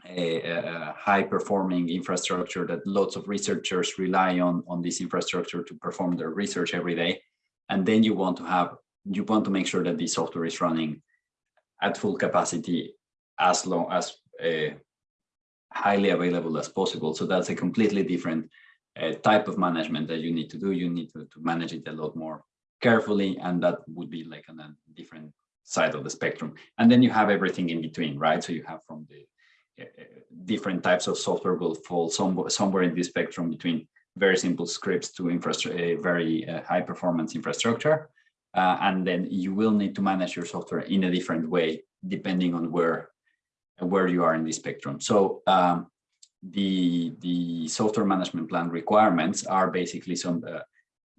a, a, high performing infrastructure that lots of researchers rely on on this infrastructure to perform their research every day. And then you want to have you want to make sure that the software is running at full capacity as long as uh, highly available as possible. So that's a completely different uh, type of management that you need to do. You need to, to manage it a lot more carefully and that would be like on a different side of the spectrum. And then you have everything in between right? So you have from the different types of software will fall some, somewhere in this spectrum between very simple scripts to infrastructure, very uh, high performance infrastructure. Uh, and then you will need to manage your software in a different way, depending on where, where you are in the spectrum. So um, the, the software management plan requirements are basically some, uh,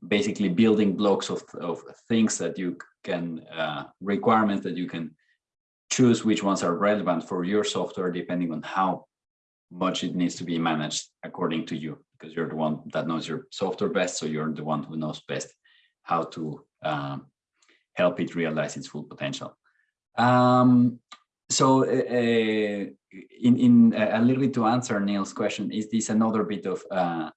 basically building blocks of, of things that you can, uh, requirements that you can choose which ones are relevant for your software depending on how much it needs to be managed according to you because you're the one that knows your software best so you're the one who knows best how to um, help it realize its full potential. Um, so uh, in, in a little bit to answer Niels' question is this another bit of uh,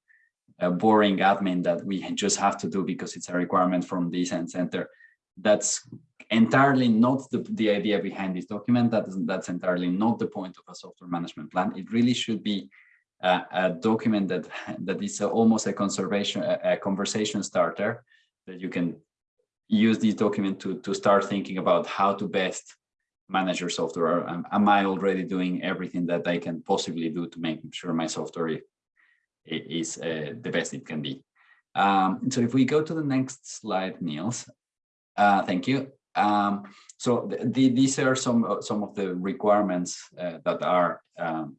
boring admin that we just have to do because it's a requirement from eScience Center? That's entirely not the, the idea behind this document. That is, that's entirely not the point of a software management plan. It really should be a, document that that is almost a conservation, a, a, conversation starter that you can use this document to to start thinking about how to best manage your software. Am, am I already doing everything that I can possibly do to make sure my software is uh, the best it can be? Um, so if we go to the next slide, Niels, uh, thank you. Um, so the, the, these are some uh, some of the requirements uh, that are um,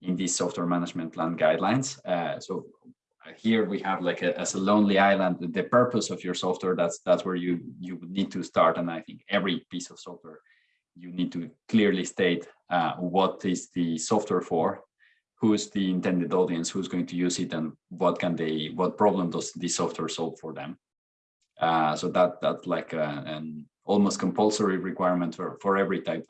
in these software management plan guidelines. Uh, so here we have like a, as a lonely island, the purpose of your software. That's that's where you you would need to start. And I think every piece of software you need to clearly state uh, what is the software for, who's the intended audience, who's going to use it, and what can they, what problem does this software solve for them. Uh, so that that's like a, an almost compulsory requirement for, for every type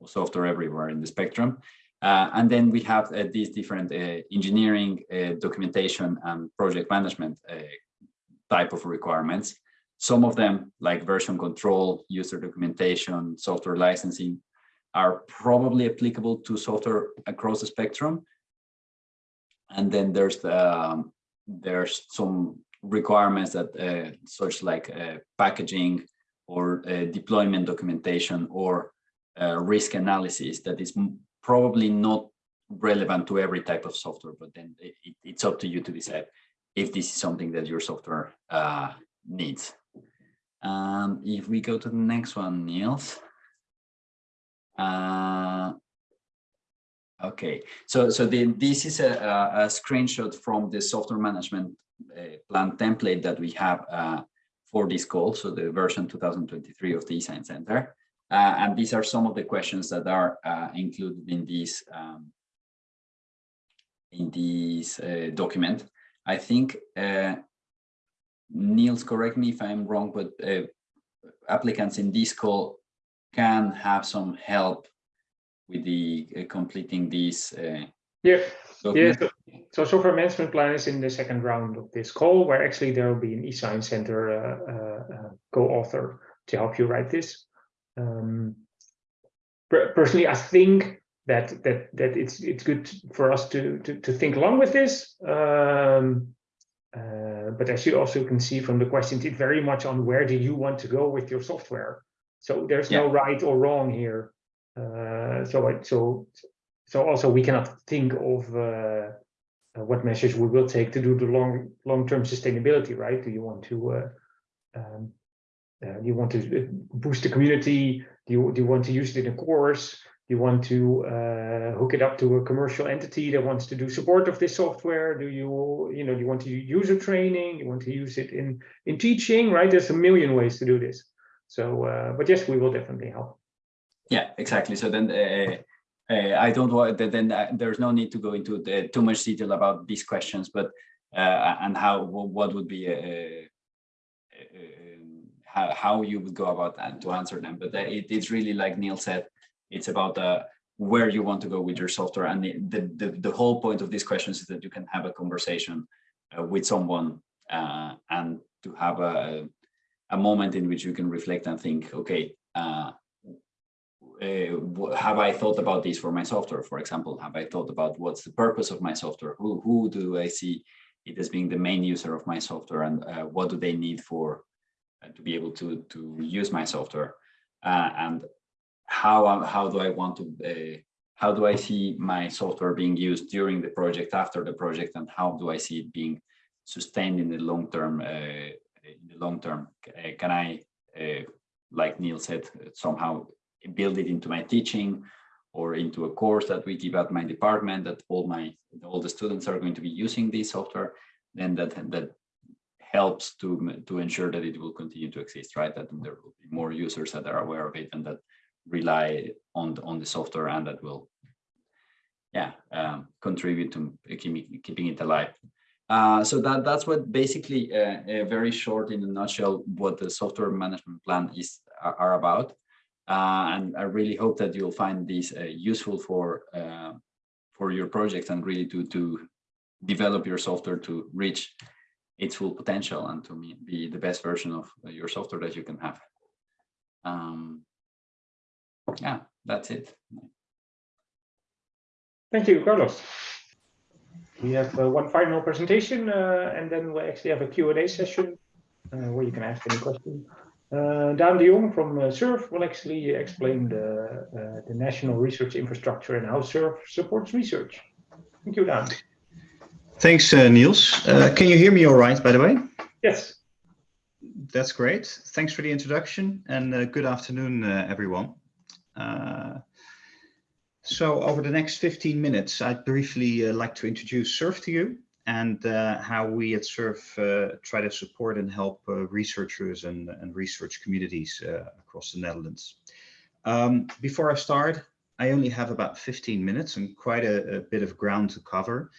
of software everywhere in the spectrum. Uh, and then we have uh, these different uh, engineering, uh, documentation, and project management uh, type of requirements. Some of them, like version control, user documentation, software licensing, are probably applicable to software across the spectrum. And then there's the, um, there's some requirements that uh, such like packaging or uh, deployment documentation or uh, risk analysis that is probably not relevant to every type of software, but then it, it's up to you to decide if this is something that your software uh, needs. Um, if we go to the next one, Niels. Uh, okay, so so the, this is a, a, screenshot from the software management uh, plan template that we have uh, for this call, so the version 2023 of the eScience Center. Uh, and these are some of the questions that are uh, included in this um, in this uh, document. I think Niels, correct me if I'm wrong, but uh, applicants in this call can have some help with the uh, completing. Uh, yeah, yeah. So, so, software management plan is in the second round of this call, where actually there will be an eScience Center uh, uh, uh, co-author to help you write this. Um, personally, I think that that that it's it's good for us to to, to think along with this. Um, uh, but as you also can see from the questions, it's very much on where do you want to go with your software. So there's yeah. no right or wrong here. Uh, so I, so so also we cannot think of uh, uh, what measures we will take to do the long long term sustainability. Right? Do you want to uh, um, do you want to boost the community? Do you do you want to use it in a course? Do you want to uh, hook it up to a commercial entity that wants to do support of this software? Do you, you know, do you want to use user training? You want to use it in in teaching, right? There's a million ways to do this. So, uh, but yes, we will definitely help. Yeah, exactly. So then uh, uh I don't want then uh, there's no need to go into the, too much detail about these questions, but uh, and how what would be a, how, how you would go about that to answer them. But it, it's really like Niels said, it's about uh, where you want to go with your software. And the, the, the, whole point of these questions is that you can have a conversation uh, with someone uh, and to have a, a moment in which you can reflect and think, okay, uh, uh, have I thought about this for my software? For example, have I thought about what's the purpose of my software? Who, who do I see it as being the main user of my software and uh, what do they need for to be able to, to use my software? and how how do I want to uh, how do I see my software being used during the project, after the project, and how do I see it being sustained in the long term? Uh, in the long term, uh, can I, uh, like Niels said, somehow build it into my teaching or into a course that we give at my department that all my all the students are going to be using this software? Then that that helps to to ensure that it will continue to exist, right? That there will be more users that are aware of it and that rely on the, on the software and that will yeah um, contribute to keeping, keeping it alive uh, so that that's what basically uh, uh, very short in a nutshell what the software management plan is are, are about uh, and I really hope that you'll find these uh, useful for uh, for your project and really to to develop your software to reach its full potential and to be the best version of your software that you can have. Um, yeah, that's it. Thank you, Carlos. We have uh, one final presentation uh, and then we actually have a Q&A session uh, where you can ask any question. Uh, Daan de Jong from uh, SURF will actually explain the, uh, the national research infrastructure and how SURF supports research. Thank you, Daan. Thanks, uh, Niels. Uh, can you hear me all right, by the way? Yes. That's great. Thanks for the introduction and uh, good afternoon, uh, everyone. Uh, so over the next 15 minutes, I'd briefly uh, like to introduce SURF to you and uh, how we at SURF uh, try to support and help uh, researchers and, and research communities across the Netherlands. Um, before I start, I only have about 15 minutes and quite a, a bit of ground to cover.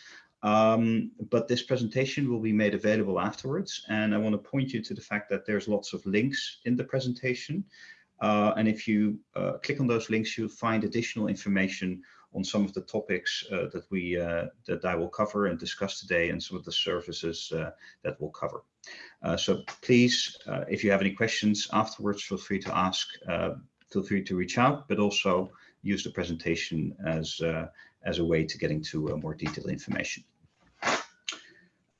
Um, but this presentation will be made available afterwards. And I want to point you to the fact that there's lots of links in the presentation. Uh, and if you uh, click on those links, you'll find additional information on some of the topics uh, that we uh, that I will cover and discuss today and some of the services uh, that we'll cover. So please, if you have any questions afterwards, feel free to ask, feel free to reach out, but also use the presentation as, as a way to getting to more detailed information.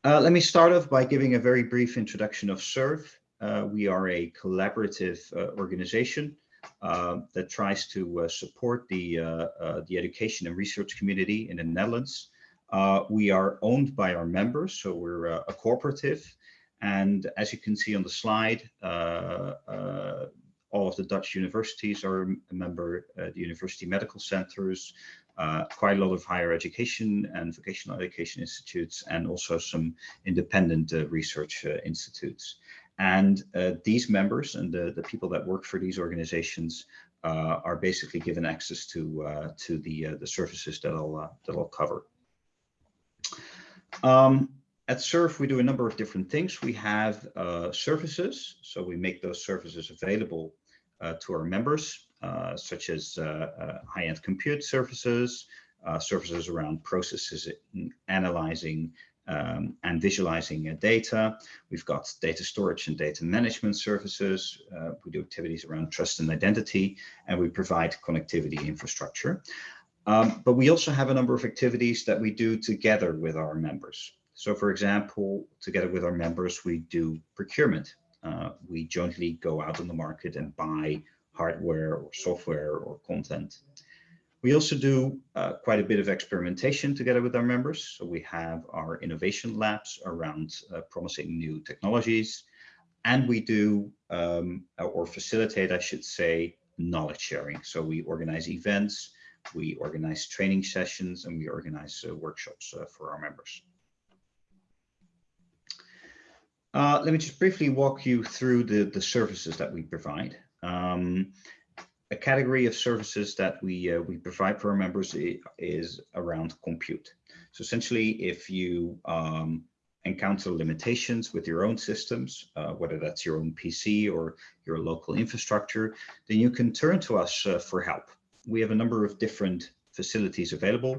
Uh, let me start off by giving a very brief introduction of SURF. Uh, we are a collaborative uh, organization uh, that tries to uh, support the, uh, the education and research community in the Netherlands. we are owned by our members, so we're a cooperative. And as you can see on the slide, all of the Dutch universities are a member, the university medical centers, uh, quite a lot of higher education and vocational education institutes and also some independent uh, research uh, institutes. And uh, these members and the, the people that work for these organizations uh, are basically given access to, uh, to the, the services that I'll, that I'll cover. Um, at SURF, we do a number of different things. We have services, so we make those services available to our members. Uh, such as uh, uh, high-end compute services, services around processes analyzing um, and visualizing uh, data. We've got data storage and data management services. Uh, we do activities around trust and identity, and we provide connectivity infrastructure. Um, but we also have a number of activities that we do together with our members. So for example, together with our members, we do procurement. Uh, we jointly go out on the market and buy hardware or software or content. We also do uh, quite a bit of experimentation together with our members. So we have our innovation labs around uh, promising new technologies. And we do, um, or facilitate, I should say, knowledge sharing. So we organize events, we organize training sessions, and we organize uh, workshops uh, for our members. Uh, let me just briefly walk you through the, the services that we provide. Um, a category of services that we uh, we provide for our members is around compute. So essentially, if you um, encounter limitations with your own systems, uh, whether that's your own PC or your local infrastructure, then you can turn to us uh, for help. We have a number of different facilities available.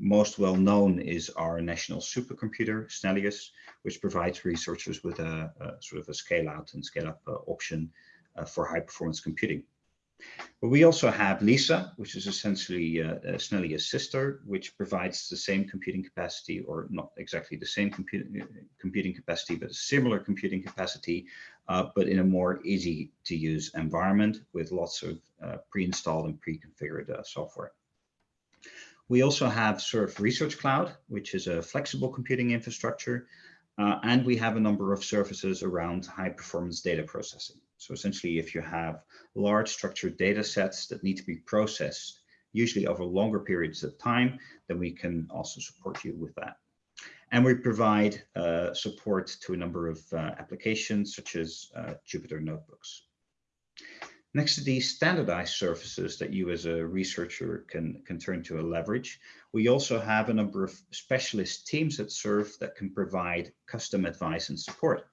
Most well known is our national supercomputer, Snellius, which provides researchers with a, a sort of a scale out and scale up uh, option uh, for high performance computing. But we also have LISA, which is essentially uh, uh, Snellius' sister, which provides the same computing capacity, or not exactly the same computing computing capacity, but a similar computing capacity, uh, but in a more easy to use environment with lots of uh, pre-installed and pre-configured uh, software. We also have SURF Research Cloud, which is a flexible computing infrastructure, uh, and we have a number of services around high performance data processing. So essentially, if you have large structured data sets that need to be processed, usually over longer periods of time, then we can also support you with that. And we provide uh, support to a number of uh, applications such as uh, Jupyter Notebooks. Next to these standardized services that you as a researcher can, can turn to a leverage, we also have a number of specialist teams that serve that can provide custom advice and support.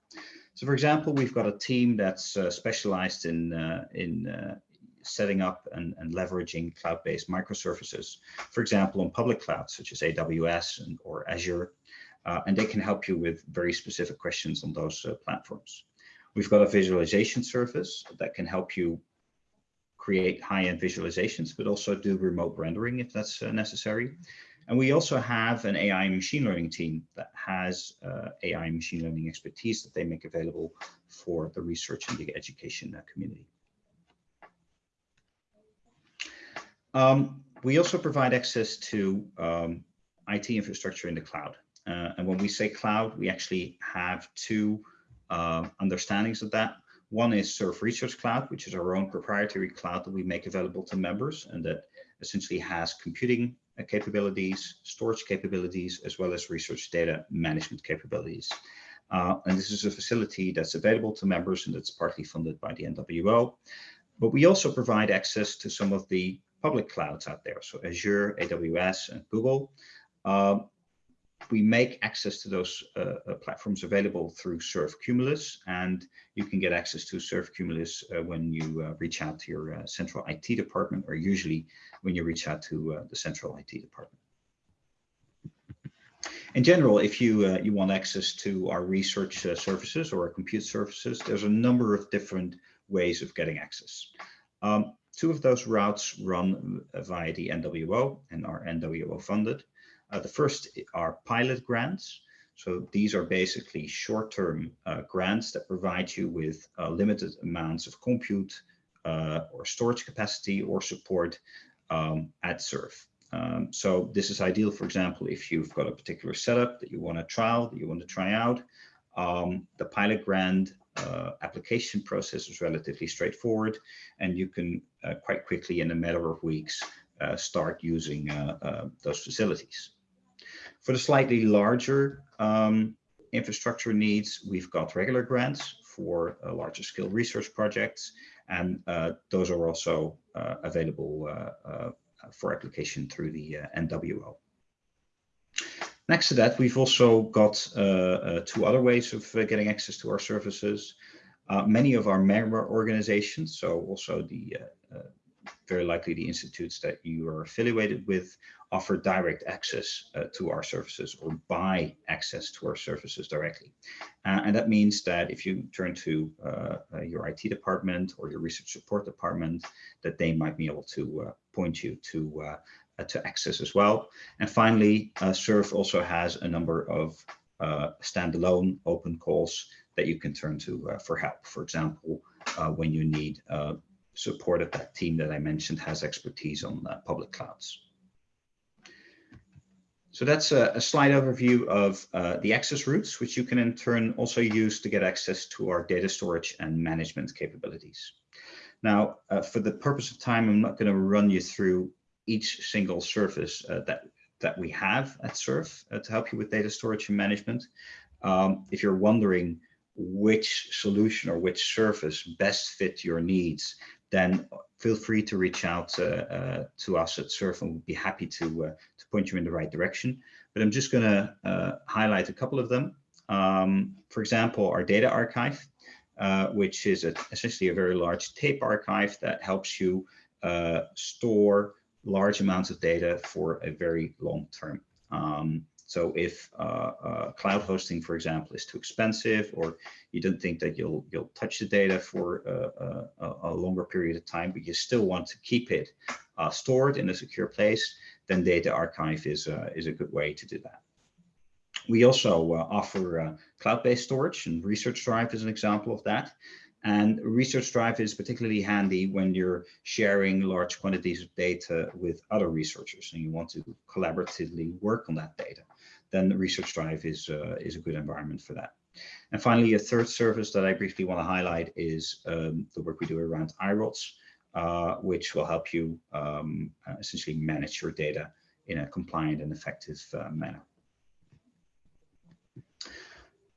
So for example, we've got a team that's uh, specialized in, uh, in uh, setting up and, and leveraging cloud-based microservices, for example, on public clouds such as AWS and, or Azure, uh, and they can help you with very specific questions on those uh, platforms. We've got a visualization service that can help you create high-end visualizations, but also do remote rendering if that's uh, necessary. And we also have an AI machine learning team that has uh, AI machine learning expertise that they make available for the research and the education uh, community. Um, we also provide access to um, IT infrastructure in the cloud. Uh, and when we say cloud, we actually have two uh, understandings of that. One is SURF Research Cloud, which is our own proprietary cloud that we make available to members and that essentially has computing capabilities, storage capabilities, as well as research data management capabilities. Uh, and this is a facility that's available to members and that's partly funded by the NWO. But we also provide access to some of the public clouds out there. So Azure, AWS, and Google. Uh, we make access to those uh, uh, platforms available through SURF Cumulus, and you can get access to SURF Cumulus uh, when you uh, reach out to your uh, central IT department, or usually when you reach out to uh, the central IT department. In general, if you you want access to our research services or our compute services, there's a number of different ways of getting access. Um, two of those routes run via the NWO and are NWO funded. Uh, the first are pilot grants. So these are basically short-term uh, grants that provide you with uh, limited amounts of compute uh, or storage capacity or support um, at SURF. Um, so this is ideal, for example, if you've got a particular setup that you want to trial, that you want to try out. Um, the pilot grant uh, application process is relatively straightforward, and you can uh, quite quickly, in a matter of weeks, start using those facilities. For the slightly larger um, infrastructure needs, we've got regular grants for uh, larger scale research projects, and uh, those are also uh, available uh, uh, for application through the uh, NWO. Next to that, we've also got two other ways of getting access to our services. many of our member organizations, so also the very likely the institutes that you are affiliated with offer direct access uh, to our services or buy access to our services directly. Uh, and that means that if you turn to uh, uh your IT department or your research support department, that they might be able to uh, point you to uh, to access as well. And finally, SURF also has a number of standalone open calls that you can turn to for help. For example, when you need support of that team that I mentioned has expertise on public clouds. So that's a, a slide overview of uh, the access routes, which you can in turn also use to get access to our data storage and management capabilities. Now, uh, for the purpose of time, I'm not going to run you through each single service uh, that, that we have at SURF uh, to help you with data storage and management. Um, if you're wondering which solution or which service best fit your needs, then feel free to reach out uh, uh, to us at SURF and we'll be happy to, uh, to point you in the right direction. But I'm just going to highlight a couple of them. Um, for example, our data archive, which is a, essentially a very large tape archive that helps you store large amounts of data for a very long term. Um, so if uh, uh, cloud hosting, for example, is too expensive, or you don't think that you'll you'll touch the data for uh, a, a, longer period of time, but you still want to keep it uh, stored in a secure place, then Data Archive is uh, is a good way to do that. We also uh, offer cloud-based storage, and Research Drive is an example of that. And Research Drive is particularly handy when you're sharing large quantities of data with other researchers and you want to collaboratively work on that data then Research Drive is, uh, is a good environment for that. And finally, a third service that I briefly want to highlight is um, the work we do around iRODS, uh, which will help you um, uh, essentially manage your data in a compliant and effective uh, manner.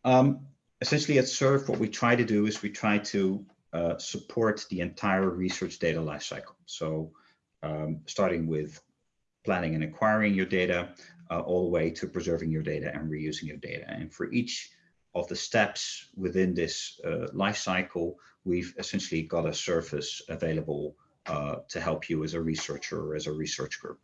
Um, essentially at SURF, what we try to do is we try to uh, support the entire research data lifecycle. So um, starting with planning and acquiring your data, uh, all the way to preserving your data and reusing your data. And for each of the steps within this uh, life cycle, we've essentially got a service available uh, to help you as a researcher or as a research group.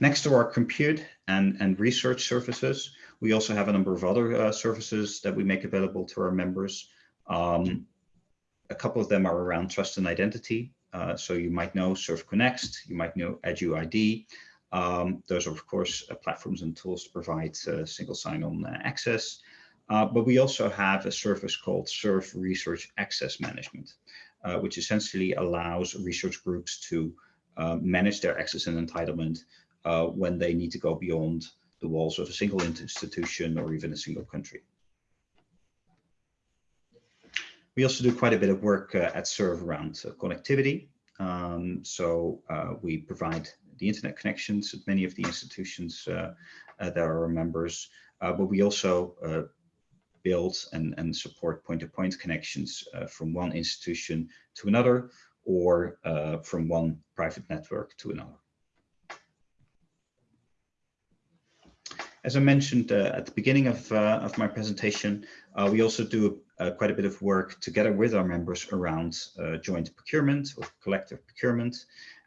Next to our compute and, and research services, we also have a number of other uh, services that we make available to our members. Um, a couple of them are around trust and identity. Uh, so you might know SURF Conext, you might know EduID. Um, those are, of course, uh, platforms and tools to provide uh, single sign-on access. Uh, but we also have a service called SURF Research Access Management, which essentially allows research groups to manage their access and entitlement uh, when they need to go beyond the walls of a single institution or even a single country. We also do quite a bit of work uh, at SURF around uh, connectivity. Um, so uh, we provide the internet connections at many of the institutions uh, uh, that are our members, uh, but we also build and, and support point-to-point -point connections from one institution to another or from one private network to another. As I mentioned uh, at the beginning of, uh, of my presentation, uh, we also do quite a bit of work together with our members around joint procurement or collective procurement.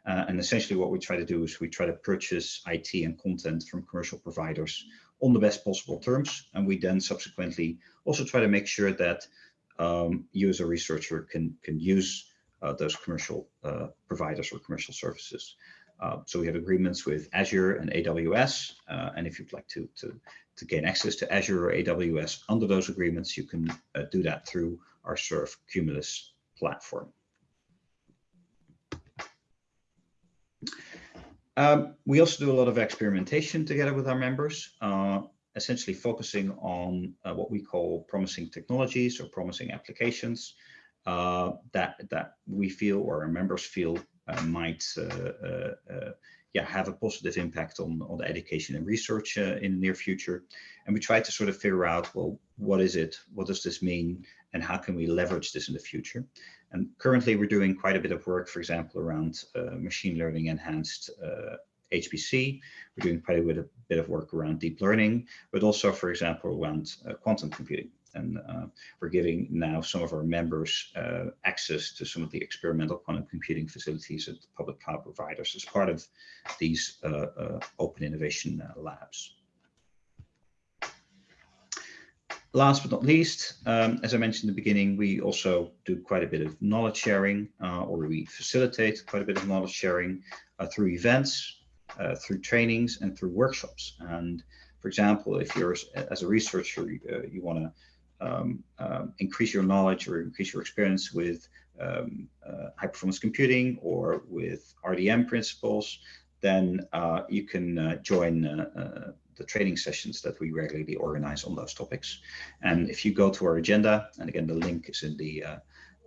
Uh, and essentially what we try to do is we try to purchase IT and content from commercial providers on the best possible terms. And we then subsequently also try to make sure that um, you as a researcher can, can use uh, those commercial uh, providers or commercial services. Uh, so we have agreements with Azure and AWS. Uh, and if you'd like to, to, to gain access to Azure or AWS under those agreements, you can uh, do that through our SURF Cumulus platform. Um, we also do a lot of experimentation together with our members, uh, essentially focusing on uh, what we call promising technologies or promising applications uh, that that we feel or our members feel uh, might uh, uh, yeah have a positive impact on on the education and research in the near future. And we try to sort of figure out well what is it, what does this mean, and how can we leverage this in the future. And currently we're doing quite a bit of work, for example, around uh, machine learning enhanced uh, HPC. We're doing quite a bit of, bit of work around deep learning, but also, for example, around uh, quantum computing. And uh, we're giving now some of our members uh, access to some of the experimental quantum computing facilities at the public cloud providers as part of these uh, open innovation labs. Last but not least, um, as I mentioned in the beginning, we also do quite a bit of knowledge sharing, uh, or we facilitate quite a bit of knowledge sharing uh, through events, uh, through trainings, and through workshops. And for example, if you're as a researcher, uh, you want to um, um, increase your knowledge or increase your experience with um, uh, high performance computing or with RDM principles, then uh, you can join the training sessions that we regularly organize on those topics. And if you go to our agenda, and again, the link is in the uh,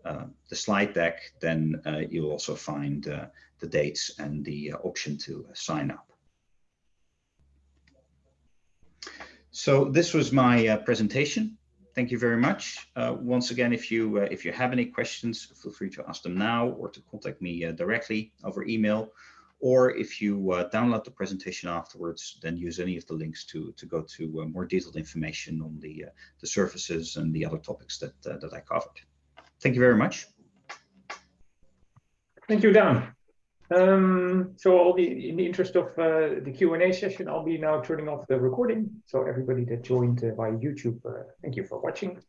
uh, the slide deck, then uh, you'll also find uh, the dates and the uh, option to sign up. So this was my uh, presentation. Thank you very much. once again, if you if you have any questions, feel free to ask them now or to contact me directly over email or if you uh, download the presentation afterwards, then use any of the links to, to go to uh, more detailed information on the, uh, the services and the other topics that, uh, that I covered. Thank you very much. Thank you, Dan. Um, so I'll be, in the interest of uh, the Q&A session, I'll be now turning off the recording. So everybody that joined uh, via YouTube, thank you for watching.